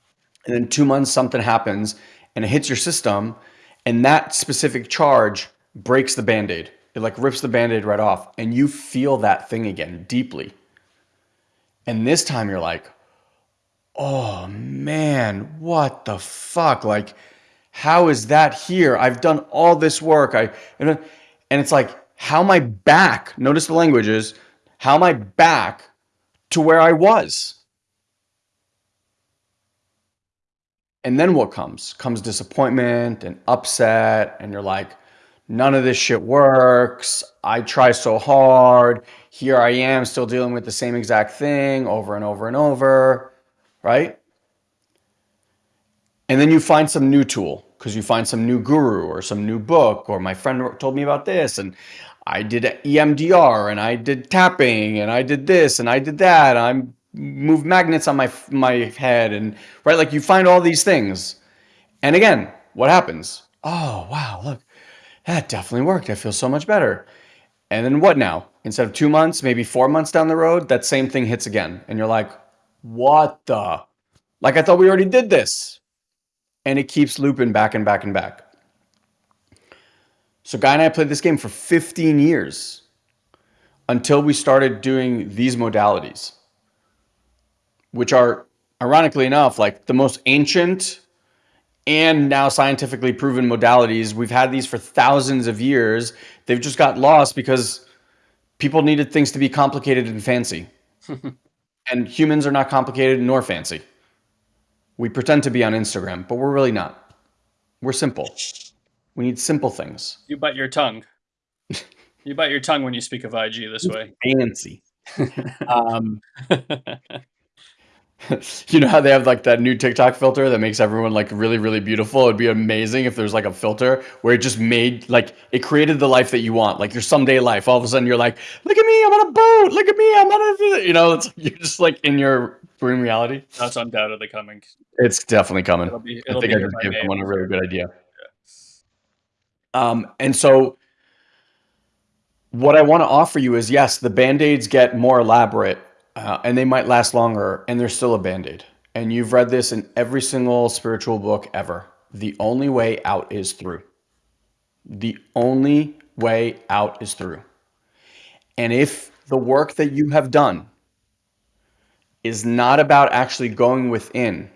Speaker 2: And then two months something happens and it hits your system, and that specific charge breaks the band-aid. It like rips the band-aid right off, and you feel that thing again deeply. And this time you're like, oh man, what the fuck? Like, how is that here? I've done all this work. I and, it's like, how I back? Notice the languages. How am I back to where I was? And then what comes? Comes disappointment and upset, and you're like, none of this shit works. I try so hard. Here I am still dealing with the same exact thing over and over and over right? And then you find some new tool because you find some new guru or some new book or my friend told me about this and I did EMDR and I did tapping and I did this and I did that. I moved magnets on my my head and right like you find all these things. And again, what happens? Oh, wow, look. That definitely worked. I feel so much better. And then what now? Instead of 2 months, maybe 4 months down the road, that same thing hits again and you're like, what the? Like I thought we already did this. And it keeps looping back and back and back. So Guy and I played this game for 15 years until we started doing these modalities, which are ironically enough, like the most ancient and now scientifically proven modalities. We've had these for thousands of years. They've just got lost because people needed things to be complicated and fancy. [LAUGHS] And humans are not complicated nor fancy. We pretend to be on Instagram, but we're really not. We're simple. We need simple things.
Speaker 1: You bite your tongue. you bite your tongue when you speak of IG this way.
Speaker 2: Fancy. [LAUGHS] um, [LAUGHS] [LAUGHS] you know how they have like that new TikTok filter that makes everyone like really, really beautiful? It'd be amazing if there's like a filter where it just made like it created the life that you want, like your someday life. All of a sudden you're like, look at me, I'm on a boat. Look at me, I'm on a, [LAUGHS] you know, it's, [LAUGHS] you're just like in your dream reality.
Speaker 1: That's undoubtedly coming.
Speaker 2: It's definitely coming. It'll be, it'll I think I just gave someone a really good idea. Yeah. Um, and so what I want to offer you is yes, the band aids get more elaborate uh, and they might last longer, and they're still a band aid. And you've read this in every single spiritual book ever. The only way out is through. The only way out is through. And if the work that you have done is not about actually going within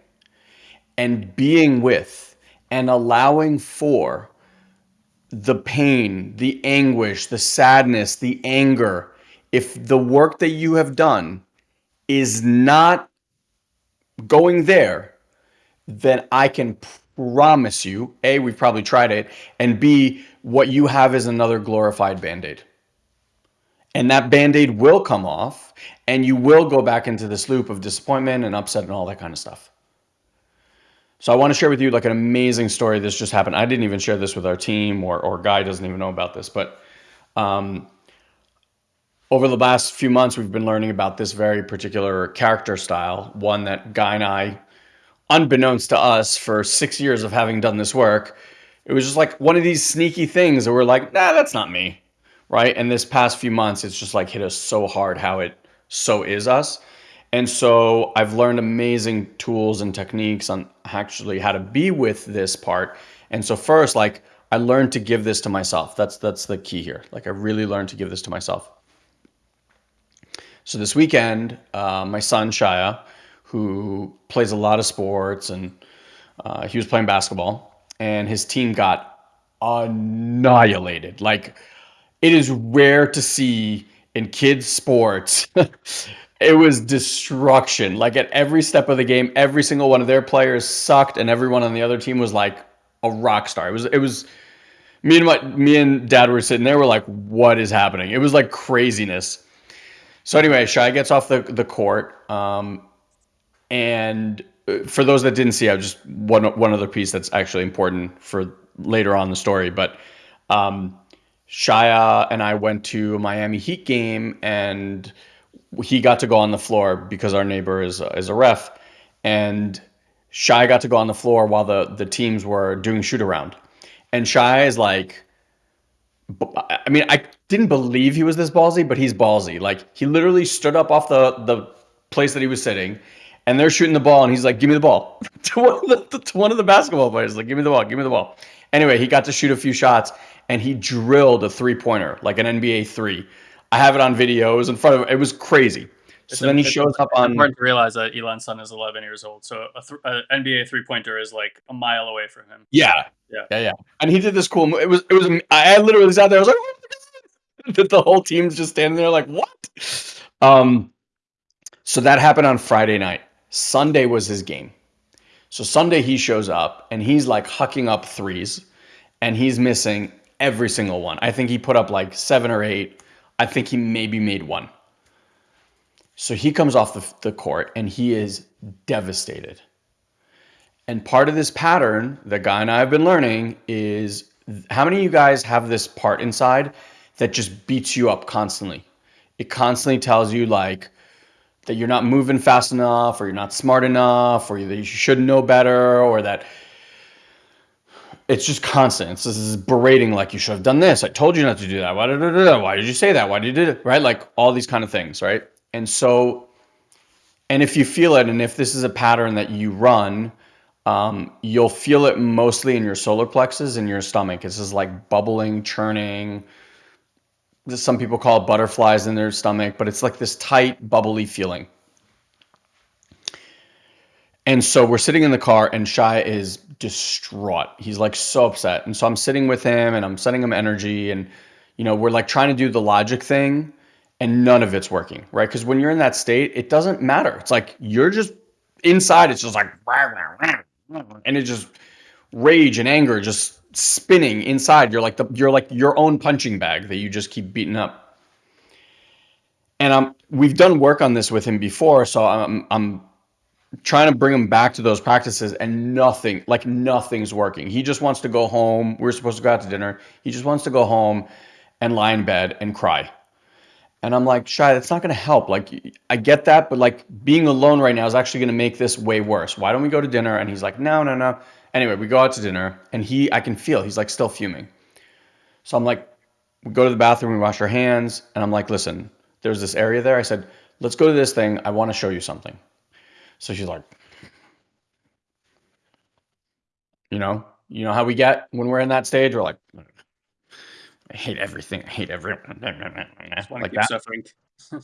Speaker 2: and being with and allowing for the pain, the anguish, the sadness, the anger, if the work that you have done is not going there, then I can promise you, A, we've probably tried it, and B, what you have is another glorified band aid. And that band aid will come off, and you will go back into this loop of disappointment and upset and all that kind of stuff. So I want to share with you like an amazing story. This just happened. I didn't even share this with our team, or or Guy doesn't even know about this. But um, over the last few months, we've been learning about this very particular character style, one that Guy and I, unbeknownst to us, for six years of having done this work, it was just like one of these sneaky things that we're like, nah, that's not me, right? And this past few months, it's just like hit us so hard how it so is us. And so I've learned amazing tools and techniques on actually how to be with this part. And so first, like I learned to give this to myself. That's that's the key here. Like I really learned to give this to myself. So this weekend, uh, my son Shia, who plays a lot of sports, and uh, he was playing basketball, and his team got annihilated. Like it is rare to see in kids sports [LAUGHS] it was destruction. Like at every step of the game, every single one of their players sucked, and everyone on the other team was like a rock star. It was it was me and my me and dad were sitting there. We're like, what is happening? It was like craziness. So anyway, Shai gets off the the court, um, and uh, for those that didn't see, I just one one other piece that's actually important for later on the story, but. Um, Shia and I went to a Miami Heat game and he got to go on the floor because our neighbor is is a ref, and Shy got to go on the floor while the the teams were doing shoot around, and Shy is like, I mean, I didn't believe he was this ballsy, but he's ballsy. Like he literally stood up off the the place that he was sitting, and they're shooting the ball, and he's like, "Give me the ball." [LAUGHS] to, one of the, to one of the basketball players, like, "Give me the ball, give me the ball." Anyway, he got to shoot a few shots, and he drilled a three pointer, like an NBA three I have it on video. It was in front of it was crazy. So it's then he shows up on.
Speaker 1: important to realize that Elon's son is 11 years old, so a, th- a NBA three pointer is like a mile away from him.
Speaker 2: Yeah, yeah, yeah, yeah. And he did this cool. It was it was. I literally sat there. I was like, [LAUGHS] that the whole team's just standing there like what? Um, so that happened on Friday night. Sunday was his game. So Sunday he shows up and he's like hucking up threes, and he's missing every single one. I think he put up like seven or eight I think he maybe made one. So he comes off the, the court and he is devastated. And part of this pattern that Guy and I have been learning is how many of you guys have this part inside that just beats you up constantly? It constantly tells you like that you're not moving fast enough or you're not smart enough or that you should know better or that it's just constant. It's this is berating like you should have done this. I told you not to do that. Why did, why did you say that? Why did you do it? Right? Like all these kind of things, right? And so, and if you feel it, and if this is a pattern that you run, um, you'll feel it mostly in your solar plexus in your stomach. It's just like bubbling, churning. Some people call it butterflies in their stomach, but it's like this tight, bubbly feeling. And so we're sitting in the car, and Shai is distraught. He's like so upset. And so I'm sitting with him and I'm sending him energy. And, you know, we're like trying to do the logic thing, and none of it's working, right? Because when you're in that state, it doesn't matter. It's like you're just inside, it's just like, [LAUGHS] Mm-hmm. and it just rage and anger just spinning inside. You're like the you're like your own punching bag that you just keep beating up. And I'm we've done work on this with him before, so I'm I'm trying to bring him back to those practices and nothing like nothing's working. He just wants to go home. We are supposed to go out to dinner. He just wants to go home and lie in bed and cry and i'm like shy that's not going to help. Like i get that but like being alone right now is actually going to make this way worse. Why don't we go to dinner? And he's like no no no. Anyway we go out to dinner and he i can feel he's like still fuming. So i'm like we go to the bathroom we wash our hands and i'm like listen there's this area there. I said let's go to this thing. I want to show you something. So she's like, you know, you know how we get when we're in that stage. We're like, I hate everything. I hate everyone. I [LAUGHS] just want like to keep that. suffering. [LAUGHS]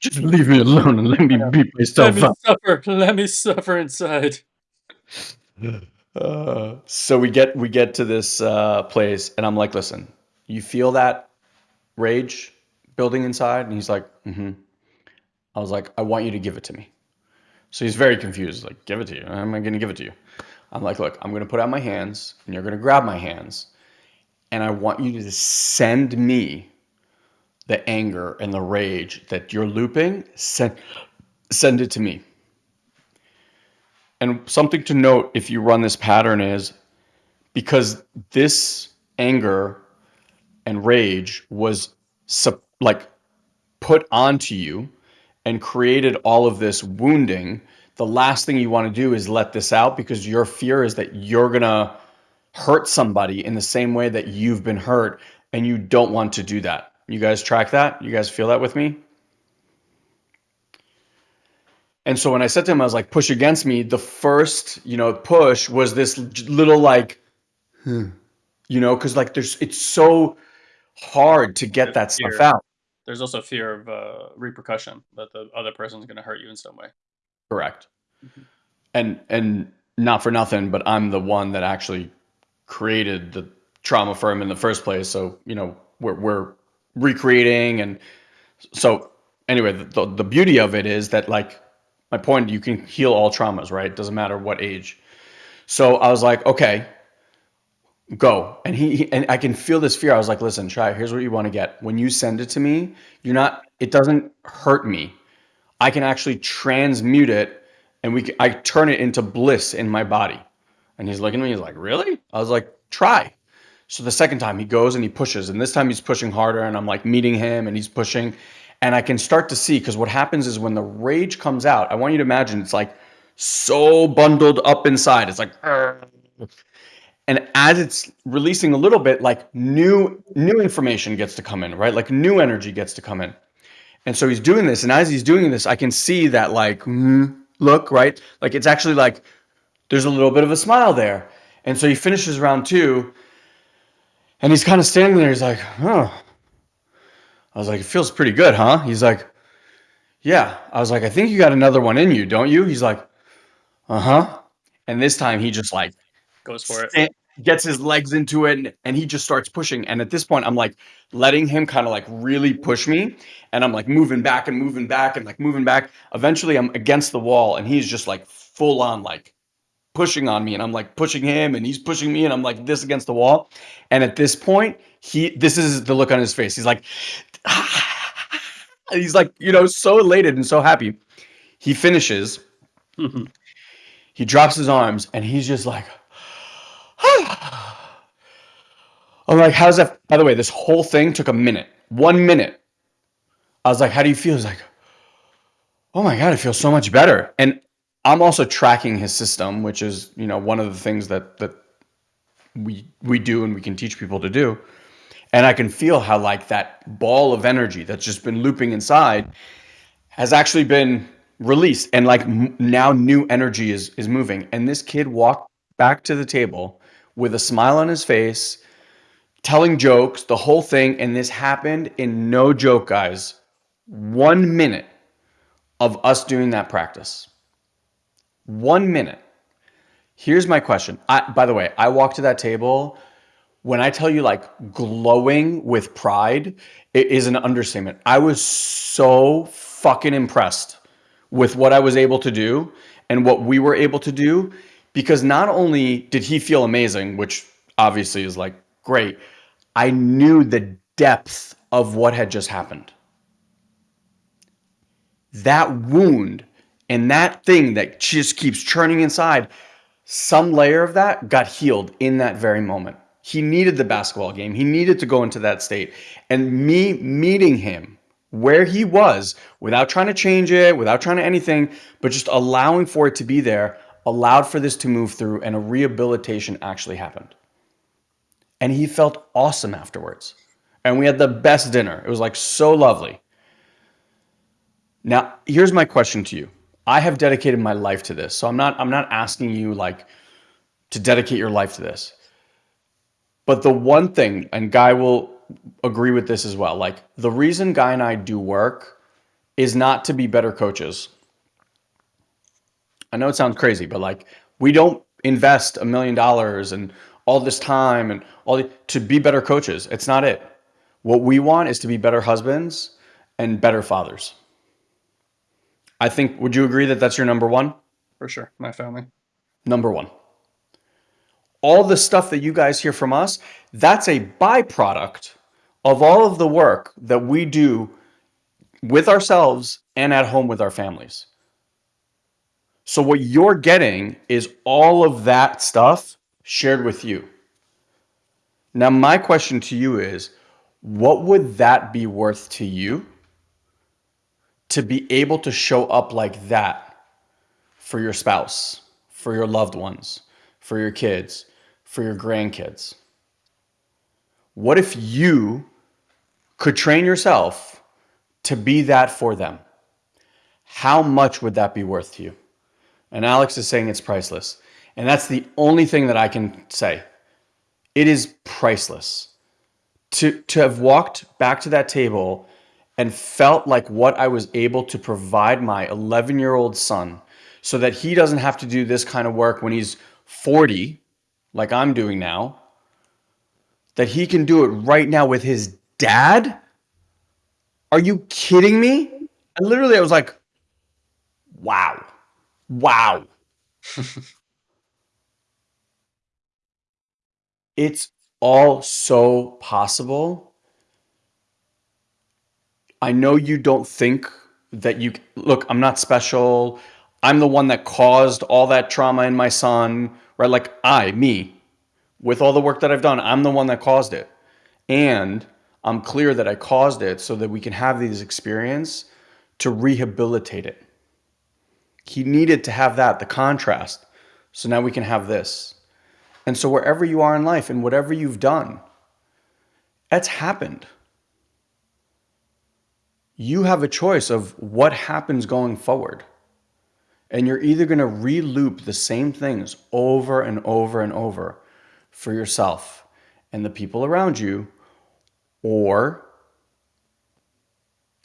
Speaker 2: Just leave me alone and let me beat myself
Speaker 1: let me up. Suffer. Let me suffer inside.
Speaker 2: Uh, [SIGHS] so we get we get to this uh, place, and I'm like, "Listen, you feel that rage building inside?" And he's like, "Mm-hmm." I was like, "I want you to give it to me." So he's very confused. Like, "Give it to you? How am I going to give it to you?" I'm like, "Look, I'm going to put out my hands, and you're going to grab my hands, and I want you to send me the anger and the rage that you're looping. Send send it to me." And something to note if you run this pattern is because this anger and rage was like put onto you and created all of this wounding, the last thing you want to do is let this out because your fear is that you're going to hurt somebody in the same way that you've been hurt and you don't want to do that. You guys track that? You guys feel that with me? And so when I said to him, I was like, push against me, the first, you know, push was this little like, hmm, you know, because like there's, it's so hard to get that fear. stuff out.
Speaker 1: There's also fear of uh, repercussion that the other person's going to hurt you in some way.
Speaker 2: Correct. Mm-hmm. And, and not for nothing, but I'm the one that actually created the trauma for him in the first place. So, you know, we're, we're recreating. And so anyway, the, the beauty of it is that like, my point, you can heal all traumas, right? it Doesn't matter what age. So I was like, okay, go. And he, and I can feel this fear. I was like, listen, try. Here's what you want to get. When you send it to me, you're not. It doesn't hurt me. I can actually transmute it, and we. Can, I turn it into bliss in my body. And he's looking at me. He's like, really? I was like, try. So the second time he goes and he pushes, and this time he's pushing harder, and I'm like meeting him, and he's pushing, and I can start to see because what happens is when the rage comes out, I want you to imagine it's like so bundled up inside. It's like, [LAUGHS] and as it's releasing a little bit, like new new information gets to come in, right? Like new energy gets to come in. And so he's doing this, and as he's doing this, I can see that like mm, look, right? Like it's actually like there's a little bit of a smile there. And so he finishes round two, and he's kind of standing there. He's like, oh, I was like, it feels pretty good, huh? He's like, yeah. I was like, I think you got another one in you, don't you? He's like, uh huh. And this time he just like
Speaker 1: goes for it,
Speaker 2: gets his legs into it, and, and he just starts pushing. And at this point, I'm like letting him kind of like really push me, and I'm like moving back and moving back and like moving back. Eventually, I'm against the wall, and he's just like full on like pushing on me and I'm like pushing him and he's pushing me and I'm like this against the wall. And at this point, he this is the look on his face. He's like, [SIGHS] he's like, you know, so elated and so happy. He finishes. Mm-hmm. He drops his arms and he's just like, [SIGHS] I'm like, how's that? By the way, this whole thing took a minute, one minute. I was like, how do you feel? He's like, oh my God, I feel so much better. And I'm also tracking his system, which is, you know, one of the things that, that we, we do and we can teach people to do. And I can feel how like that ball of energy that's just been looping inside has actually been released. And like now new energy is is moving. And this kid walked back to the table with a smile on his face telling jokes the whole thing. And this happened in no joke guys 1 minute of us doing that practice 1 minute here's my question I, by the way I walked to that table when I tell you like glowing with pride, it is an understatement. I was so fucking impressed with what I was able to do and what we were able to do because not only did he feel amazing, which obviously is like great, I knew the depth of what had just happened. That wound and that thing that just keeps churning inside, some layer of that got healed in that very moment. He needed the basketball game. He needed to go into that state. And me meeting him where he was without trying to change it, without trying to anything, but just allowing for it to be there, allowed for this to move through and a rehabilitation actually happened. And he felt awesome afterwards. And we had the best dinner. It was like so lovely. Now, here's my question to you. I have dedicated my life to this. So I'm not I'm not asking you like to dedicate your life to this. But the one thing, and Guy will agree with this as well, like the reason Guy and I do work is not to be better coaches. I know it sounds crazy, but like we don't invest a million dollars and all this time and all the, to be better coaches. It's not it. What we want is to be better husbands and better fathers. I think, would you agree that that's your number one?
Speaker 1: For sure. My family.
Speaker 2: Number one. All the stuff that you guys hear from us, that's a byproduct of all of the work that we do with ourselves and at home with our families. So what you're getting is all of that stuff shared with you. Now, my question to you is, what would that be worth to you to be able to show up like that for your spouse, for your loved ones, for your kids, for your grandkids? What if you could train yourself to be that for them? How much would that be worth to you? And Alex is saying it's priceless. And that's the only thing that I can say. It is priceless. To, to have walked back to that table and felt like what I was able to provide my 11 year old son so that he doesn't have to do this kind of work when he's 40, like I'm doing now, that he can do it right now with his dad? Are you kidding me? And literally, I was like, wow, wow. [LAUGHS] it's all so possible I know you don't think that you look, I'm not special. I'm the one that caused all that trauma in my son, right? Like I, me, with all the work that I've done, I'm the one that caused it. And I'm clear that I caused it so that we can have these experience to rehabilitate it. He needed to have that, the contrast. So now we can have this. And so wherever you are in life and whatever you've done, that's happened you have a choice of what happens going forward. And you're either going to re-loop the same things over and over and over for yourself and the people around you, or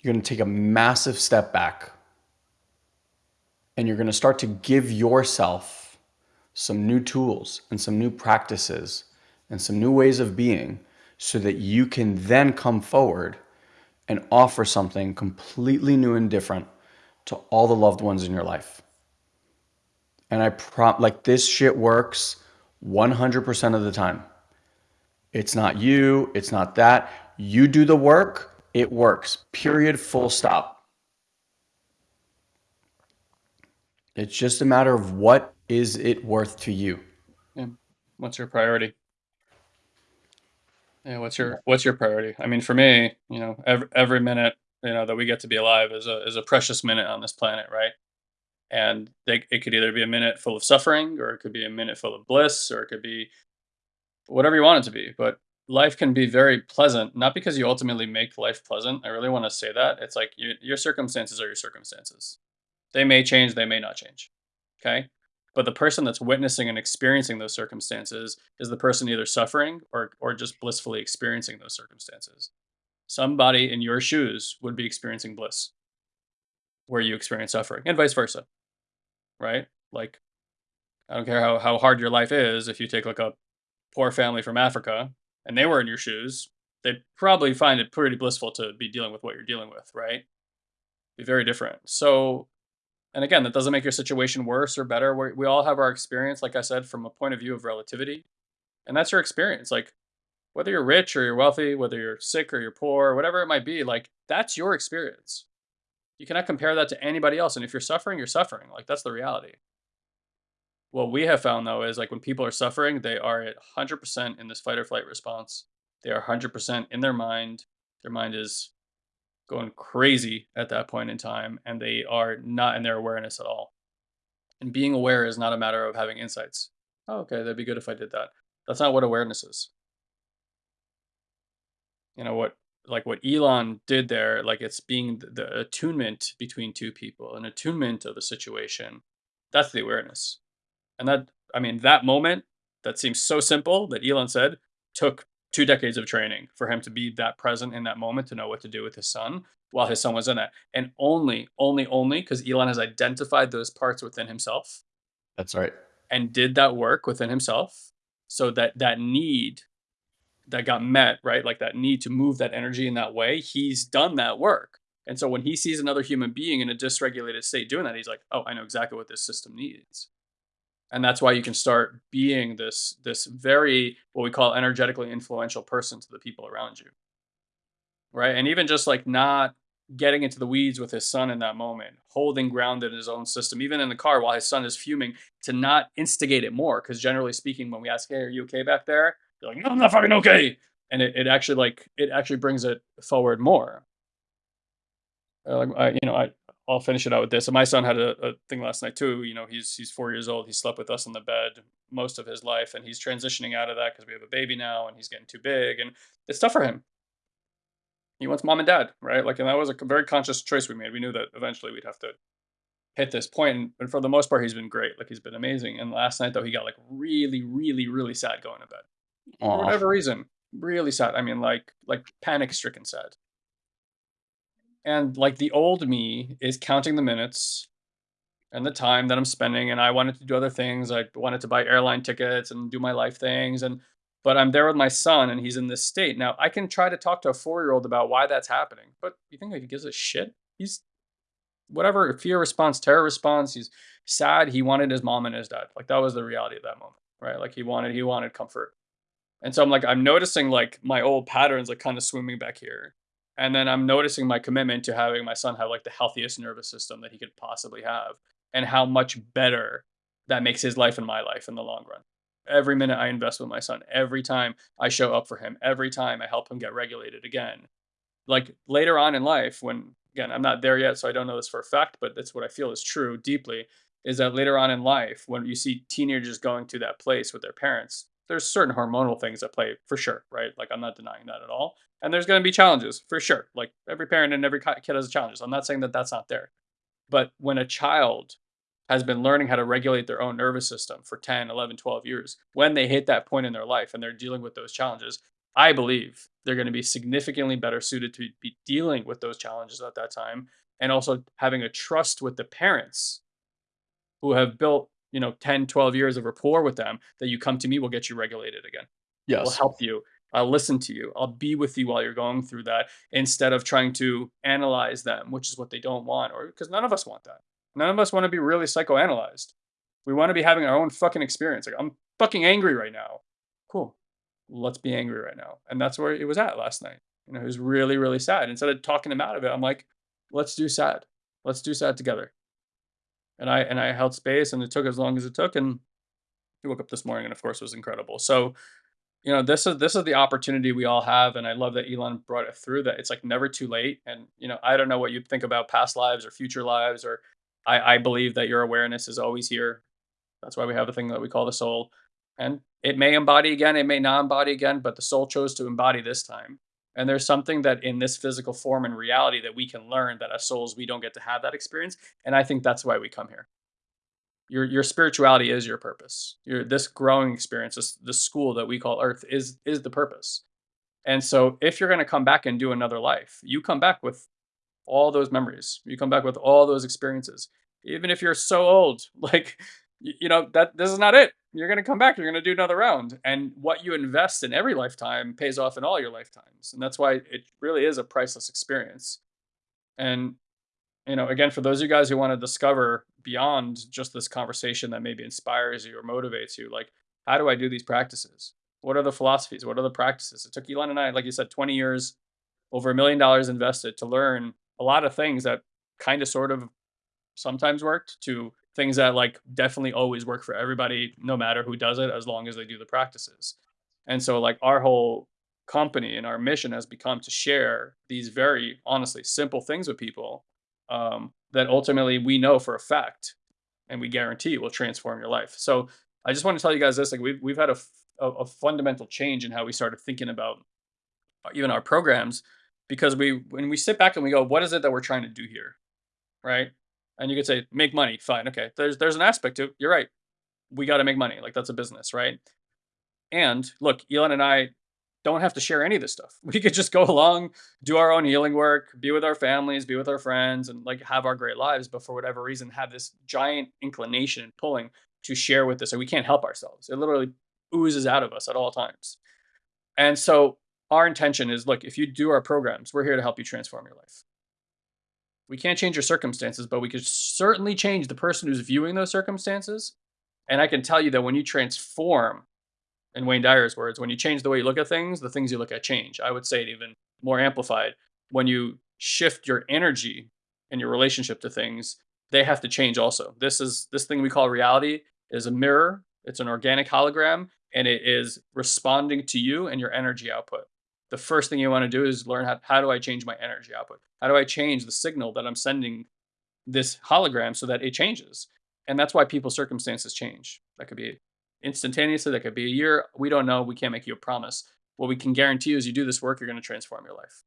Speaker 2: you're going to take a massive step back and you're going to start to give yourself some new tools and some new practices and some new ways of being so that you can then come forward and offer something completely new and different to all the loved ones in your life. And I prompt like this shit works 100% of the time. It's not you, it's not that. You do the work, it works. Period, full stop. It's just a matter of what is it worth to you?
Speaker 1: Yeah. What's your priority? Yeah, what's your what's your priority? I mean, for me, you know, every every minute, you know, that we get to be alive is a is a precious minute on this planet, right? And they, it could either be a minute full of suffering, or it could be a minute full of bliss, or it could be whatever you want it to be. But life can be very pleasant, not because you ultimately make life pleasant. I really want to say that. It's like you, your circumstances are your circumstances. They may change, they may not change. Okay. But the person that's witnessing and experiencing those circumstances is the person either suffering or, or just blissfully experiencing those circumstances. Somebody in your shoes would be experiencing bliss where you experience suffering and vice versa. Right? Like, I don't care how, how hard your life is. If you take like a poor family from Africa and they were in your shoes, they'd probably find it pretty blissful to be dealing with what you're dealing with, right? Be very different. So and again, that doesn't make your situation worse or better. we we all have our experience, like I said, from a point of view of relativity. And that's your experience. Like, whether you're rich or you're wealthy, whether you're sick or you're poor, whatever it might be, like, that's your experience. You cannot compare that to anybody else. And if you're suffering, you're suffering. Like, that's the reality. What we have found, though, is like when people are suffering, they are at 100% in this fight or flight response. They are 100% in their mind. Their mind is going crazy at that point in time and they are not in their awareness at all. And being aware is not a matter of having insights. Oh, okay, that'd be good if I did that. That's not what awareness is. You know what like what Elon did there, like it's being the, the attunement between two people, an attunement of the situation. That's the awareness. And that I mean that moment that seems so simple that Elon said took two decades of training for him to be that present in that moment to know what to do with his son while his son was in that. And only, only, only because Elon has identified those parts within himself.
Speaker 2: That's right.
Speaker 1: and did that work within himself so that that need that got met, right? Like that need to move that energy in that way, he's done that work. And so when he sees another human being in a dysregulated state doing that, he's like, "Oh, I know exactly what this system needs." And that's why you can start being this this very what we call energetically influential person to the people around you. Right? And even just like not getting into the weeds with his son in that moment, holding ground in his own system, even in the car while his son is fuming, to not instigate it more. Because generally speaking, when we ask, "Hey, are you okay back there?" They're like, "No, I'm not fucking okay," and it, it actually like it actually brings it forward more. Uh, like I, you know, I I'll finish it out with this. So my son had a, a thing last night too. You know, he's he's four years old. He slept with us in the bed most of his life, and he's transitioning out of that because we have a baby now, and he's getting too big, and it's tough for him. He wants mom and dad, right? Like, and that was a very conscious choice we made. We knew that eventually we'd have to hit this point, and, for the most part, he's been great. Like, he's been amazing. And last night though, he got like really, really, really sad going to bed for whatever reason. Really sad. I mean, like like panic stricken sad. And like the old me is counting the minutes and the time that I'm spending, and I wanted to do other things. I wanted to buy airline tickets and do my life things, and but I'm there with my son, and he's in this state. Now I can try to talk to a four year old about why that's happening, but you think he gives a shit? He's whatever fear response, terror response. He's sad. He wanted his mom and his dad. Like that was the reality of that moment, right? Like he wanted he wanted comfort. And so I'm like, I'm noticing like my old patterns like kind of swimming back here. And then I'm noticing my commitment to having my son have like the healthiest nervous system that he could possibly have and how much better that makes his life and my life in the long run. Every minute I invest with my son, every time I show up for him, every time I help him get regulated again. Like later on in life, when again, I'm not there yet, so I don't know this for a fact, but that's what I feel is true deeply is that later on in life, when you see teenagers going to that place with their parents, there's certain hormonal things at play for sure, right? Like I'm not denying that at all. And there's going to be challenges for sure. Like every parent and every kid has challenges. I'm not saying that that's not there. But when a child has been learning how to regulate their own nervous system for 10, 11, 12 years, when they hit that point in their life and they're dealing with those challenges, I believe they're going to be significantly better suited to be dealing with those challenges at that time and also having a trust with the parents who have built you know 10 12 years of rapport with them that you come to me we'll get you regulated again.
Speaker 2: Yes.
Speaker 1: we'll help you. I'll listen to you. I'll be with you while you're going through that instead of trying to analyze them which is what they don't want or because none of us want that. None of us want to be really psychoanalyzed. We want to be having our own fucking experience. Like i'm fucking angry right now. Cool. Let's be angry right now. And that's where it was at last night. You know it was really really sad. Instead of talking him out of it i'm like let's do sad. Let's do sad together and I and I held space, and it took as long as it took, and he woke up this morning, and of course, was incredible. So, you know, this is this is the opportunity we all have, and I love that Elon brought it through. That it's like never too late. And you know, I don't know what you think about past lives or future lives, or I, I believe that your awareness is always here. That's why we have a thing that we call the soul, and it may embody again, it may not embody again, but the soul chose to embody this time. And there's something that in this physical form and reality that we can learn that as souls we don't get to have that experience. And I think that's why we come here your your spirituality is your purpose. Your this growing experience, this this school that we call Earth is is the purpose. And so if you're going to come back and do another life, you come back with all those memories. You come back with all those experiences. Even if you're so old, [LAUGHS] like you know that this is not it. You're going to come back, you're going to do another round. And what you invest in every lifetime pays off in all your lifetimes. And that's why it really is a priceless experience. And you know, again, for those of you guys who want to discover beyond just this conversation that maybe inspires you or motivates you, like, how do I do these practices? What are the philosophies? What are the practices? It took Elon and I, like you said, 20 years, over a million dollars invested to learn a lot of things that kind of sort of sometimes worked to things that like definitely always work for everybody, no matter who does it, as long as they do the practices. And so, like, our whole company and our mission has become to share these very honestly simple things with people um, that ultimately we know for a fact and we guarantee will transform your life. So I just want to tell you guys this: like we've we've had a a fundamental change in how we started thinking about even our programs because we when we sit back and we go, what is it that we're trying to do here, right? And you could say make money, fine, okay. There's there's an aspect to it. You're right. We got to make money, like that's a business, right? And look, Elon and I don't have to share any of this stuff. [LAUGHS] We could just go along, do our own healing work, be with our families, be with our friends, and like have our great lives. But for whatever reason, have this giant inclination and pulling to share with this, and we can't help ourselves. It literally oozes out of us at all times. And so our intention is look, if you do our programs, we're here to help you transform your life. We can't change your circumstances, but we could certainly change the person who's viewing those circumstances. And I can tell you that when you transform, in Wayne Dyer's words, when you change the way you look at things, the things you look at change. I would say it even more amplified. When you shift your energy and your relationship to things, they have to change also. This is this thing we call reality is a mirror. It's an organic hologram and it is responding to you and your energy output. The first thing you want to do is learn how, how do I change my energy output? How do I change the signal that I'm sending this hologram so that it changes? And that's why people's circumstances change. That could be instantaneously, that could be a year. We don't know. We can't make you a promise. What we can guarantee you is you do this work, you're going to transform your life.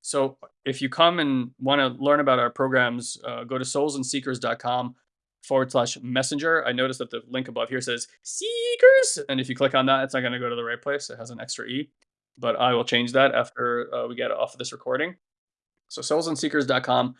Speaker 1: So if you come and want to learn about our programs, uh, go to soulsandseekers.com forward slash messenger. I noticed that the link above here says seekers. And if you click on that, it's not going to go to the right place. It has an extra E, but I will change that after uh, we get off of this recording. So soulsandseekers.com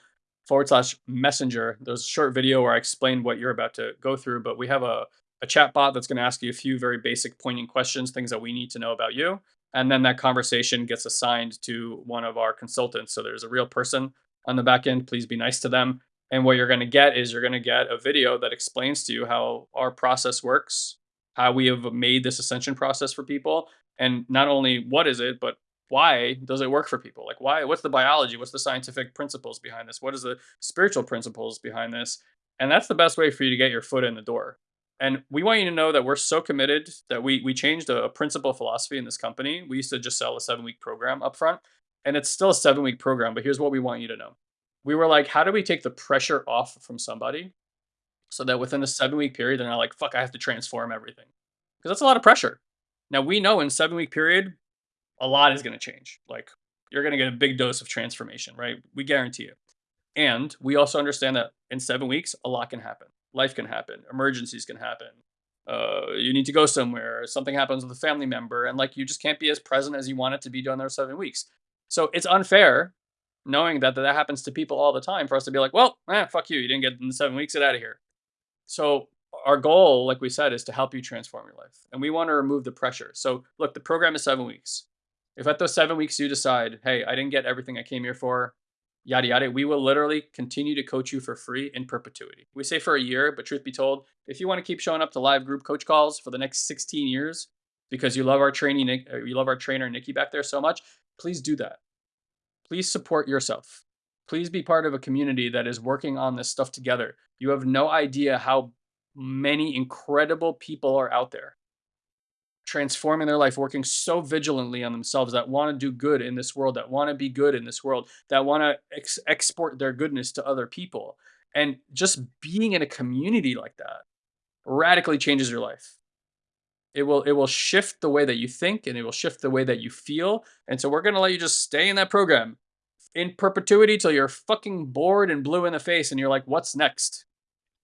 Speaker 1: forward slash messenger. There's a short video where I explain what you're about to go through, but we have a, a chat bot that's going to ask you a few very basic pointing questions, things that we need to know about you. And then that conversation gets assigned to one of our consultants. So there's a real person on the back end. Please be nice to them. And what you're going to get is you're going to get a video that explains to you how our process works, how we have made this ascension process for people, and not only what is it, but why does it work for people? Like why what's the biology? What's the scientific principles behind this? What is the spiritual principles behind this? And that's the best way for you to get your foot in the door. And we want you to know that we're so committed that we we changed a, a principle philosophy in this company. We used to just sell a seven week program up front, and it's still a seven week program. But here's what we want you to know: we were like, how do we take the pressure off from somebody so that within a seven week period they're not like, fuck, I have to transform everything because that's a lot of pressure. Now we know in seven week period, a lot is going to change. Like you're going to get a big dose of transformation, right? We guarantee it. And we also understand that in seven weeks, a lot can happen life can happen, emergencies can happen. Uh, you need to go somewhere, something happens with a family member, and like you just can't be as present as you want it to be during those seven weeks. So it's unfair knowing that that happens to people all the time for us to be like, well, eh, fuck you, you didn't get in seven weeks, get out of here. So our goal, like we said, is to help you transform your life, and we want to remove the pressure. So look, the program is seven weeks. If at those seven weeks you decide, hey, I didn't get everything I came here for, yada yada. We will literally continue to coach you for free in perpetuity. We say for a year, but truth be told, if you want to keep showing up to live group coach calls for the next 16 years because you love our training, uh, you love our trainer Nikki back there so much, please do that. Please support yourself. Please be part of a community that is working on this stuff together. You have no idea how many incredible people are out there transforming their life, working so vigilantly on themselves that want to do good in this world, that want to be good in this world, that want to ex- export their goodness to other people. And just being in a community like that radically changes your life. It will it will shift the way that you think and it will shift the way that you feel. And so we're going to let you just stay in that program in perpetuity till you're fucking bored and blue in the face and you're like what's next?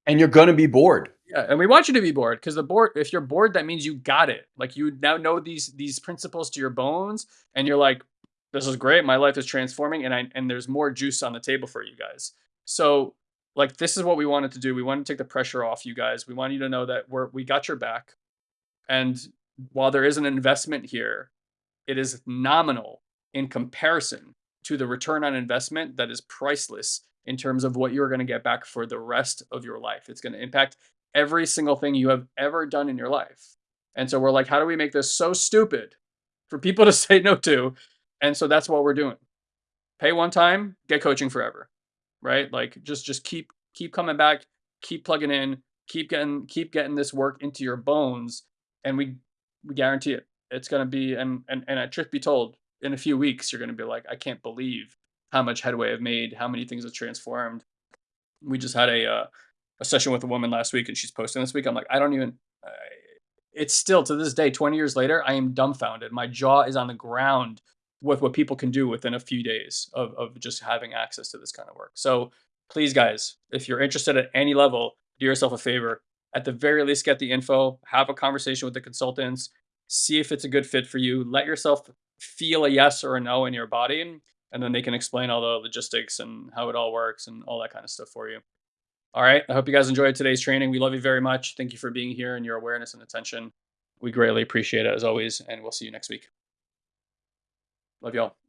Speaker 2: And you're going to be bored.
Speaker 1: Yeah, and we want you to be bored because the board. If you're bored, that means you got it. Like you now know these these principles to your bones, and you're like, "This is great. My life is transforming, and I and there's more juice on the table for you guys." So, like, this is what we wanted to do. We wanted to take the pressure off you guys. We want you to know that we're we got your back, and while there is an investment here, it is nominal in comparison to the return on investment that is priceless in terms of what you're going to get back for the rest of your life. It's going to impact every single thing you have ever done in your life. And so we're like, how do we make this so stupid for people [LAUGHS] to say no to? And so that's what we're doing. Pay one time, get coaching forever. Right? Like just just keep keep coming back, keep plugging in, keep getting keep getting this work into your bones and we we guarantee it. It's going to be and and and truth be told, in a few weeks you're going to be like, I can't believe how much headway I've made, how many things have transformed. We just had a uh, a session with a woman last week and she's posting this week. I'm like, I don't even, it's still to this day, 20 years later, I am dumbfounded. My jaw is on the ground with what people can do within a few days of, of just having access to this kind of work. So please, guys, if you're interested at any level, do yourself a favor. At the very least, get the info, have a conversation with the consultants, see if it's a good fit for you. Let yourself feel a yes or a no in your body, and then they can explain all the logistics and how it all works and all that kind of stuff for you. All right. I hope you guys enjoyed today's training. We love you very much. Thank you for being here and your awareness and attention. We greatly appreciate it as always, and we'll see you next week. Love y'all.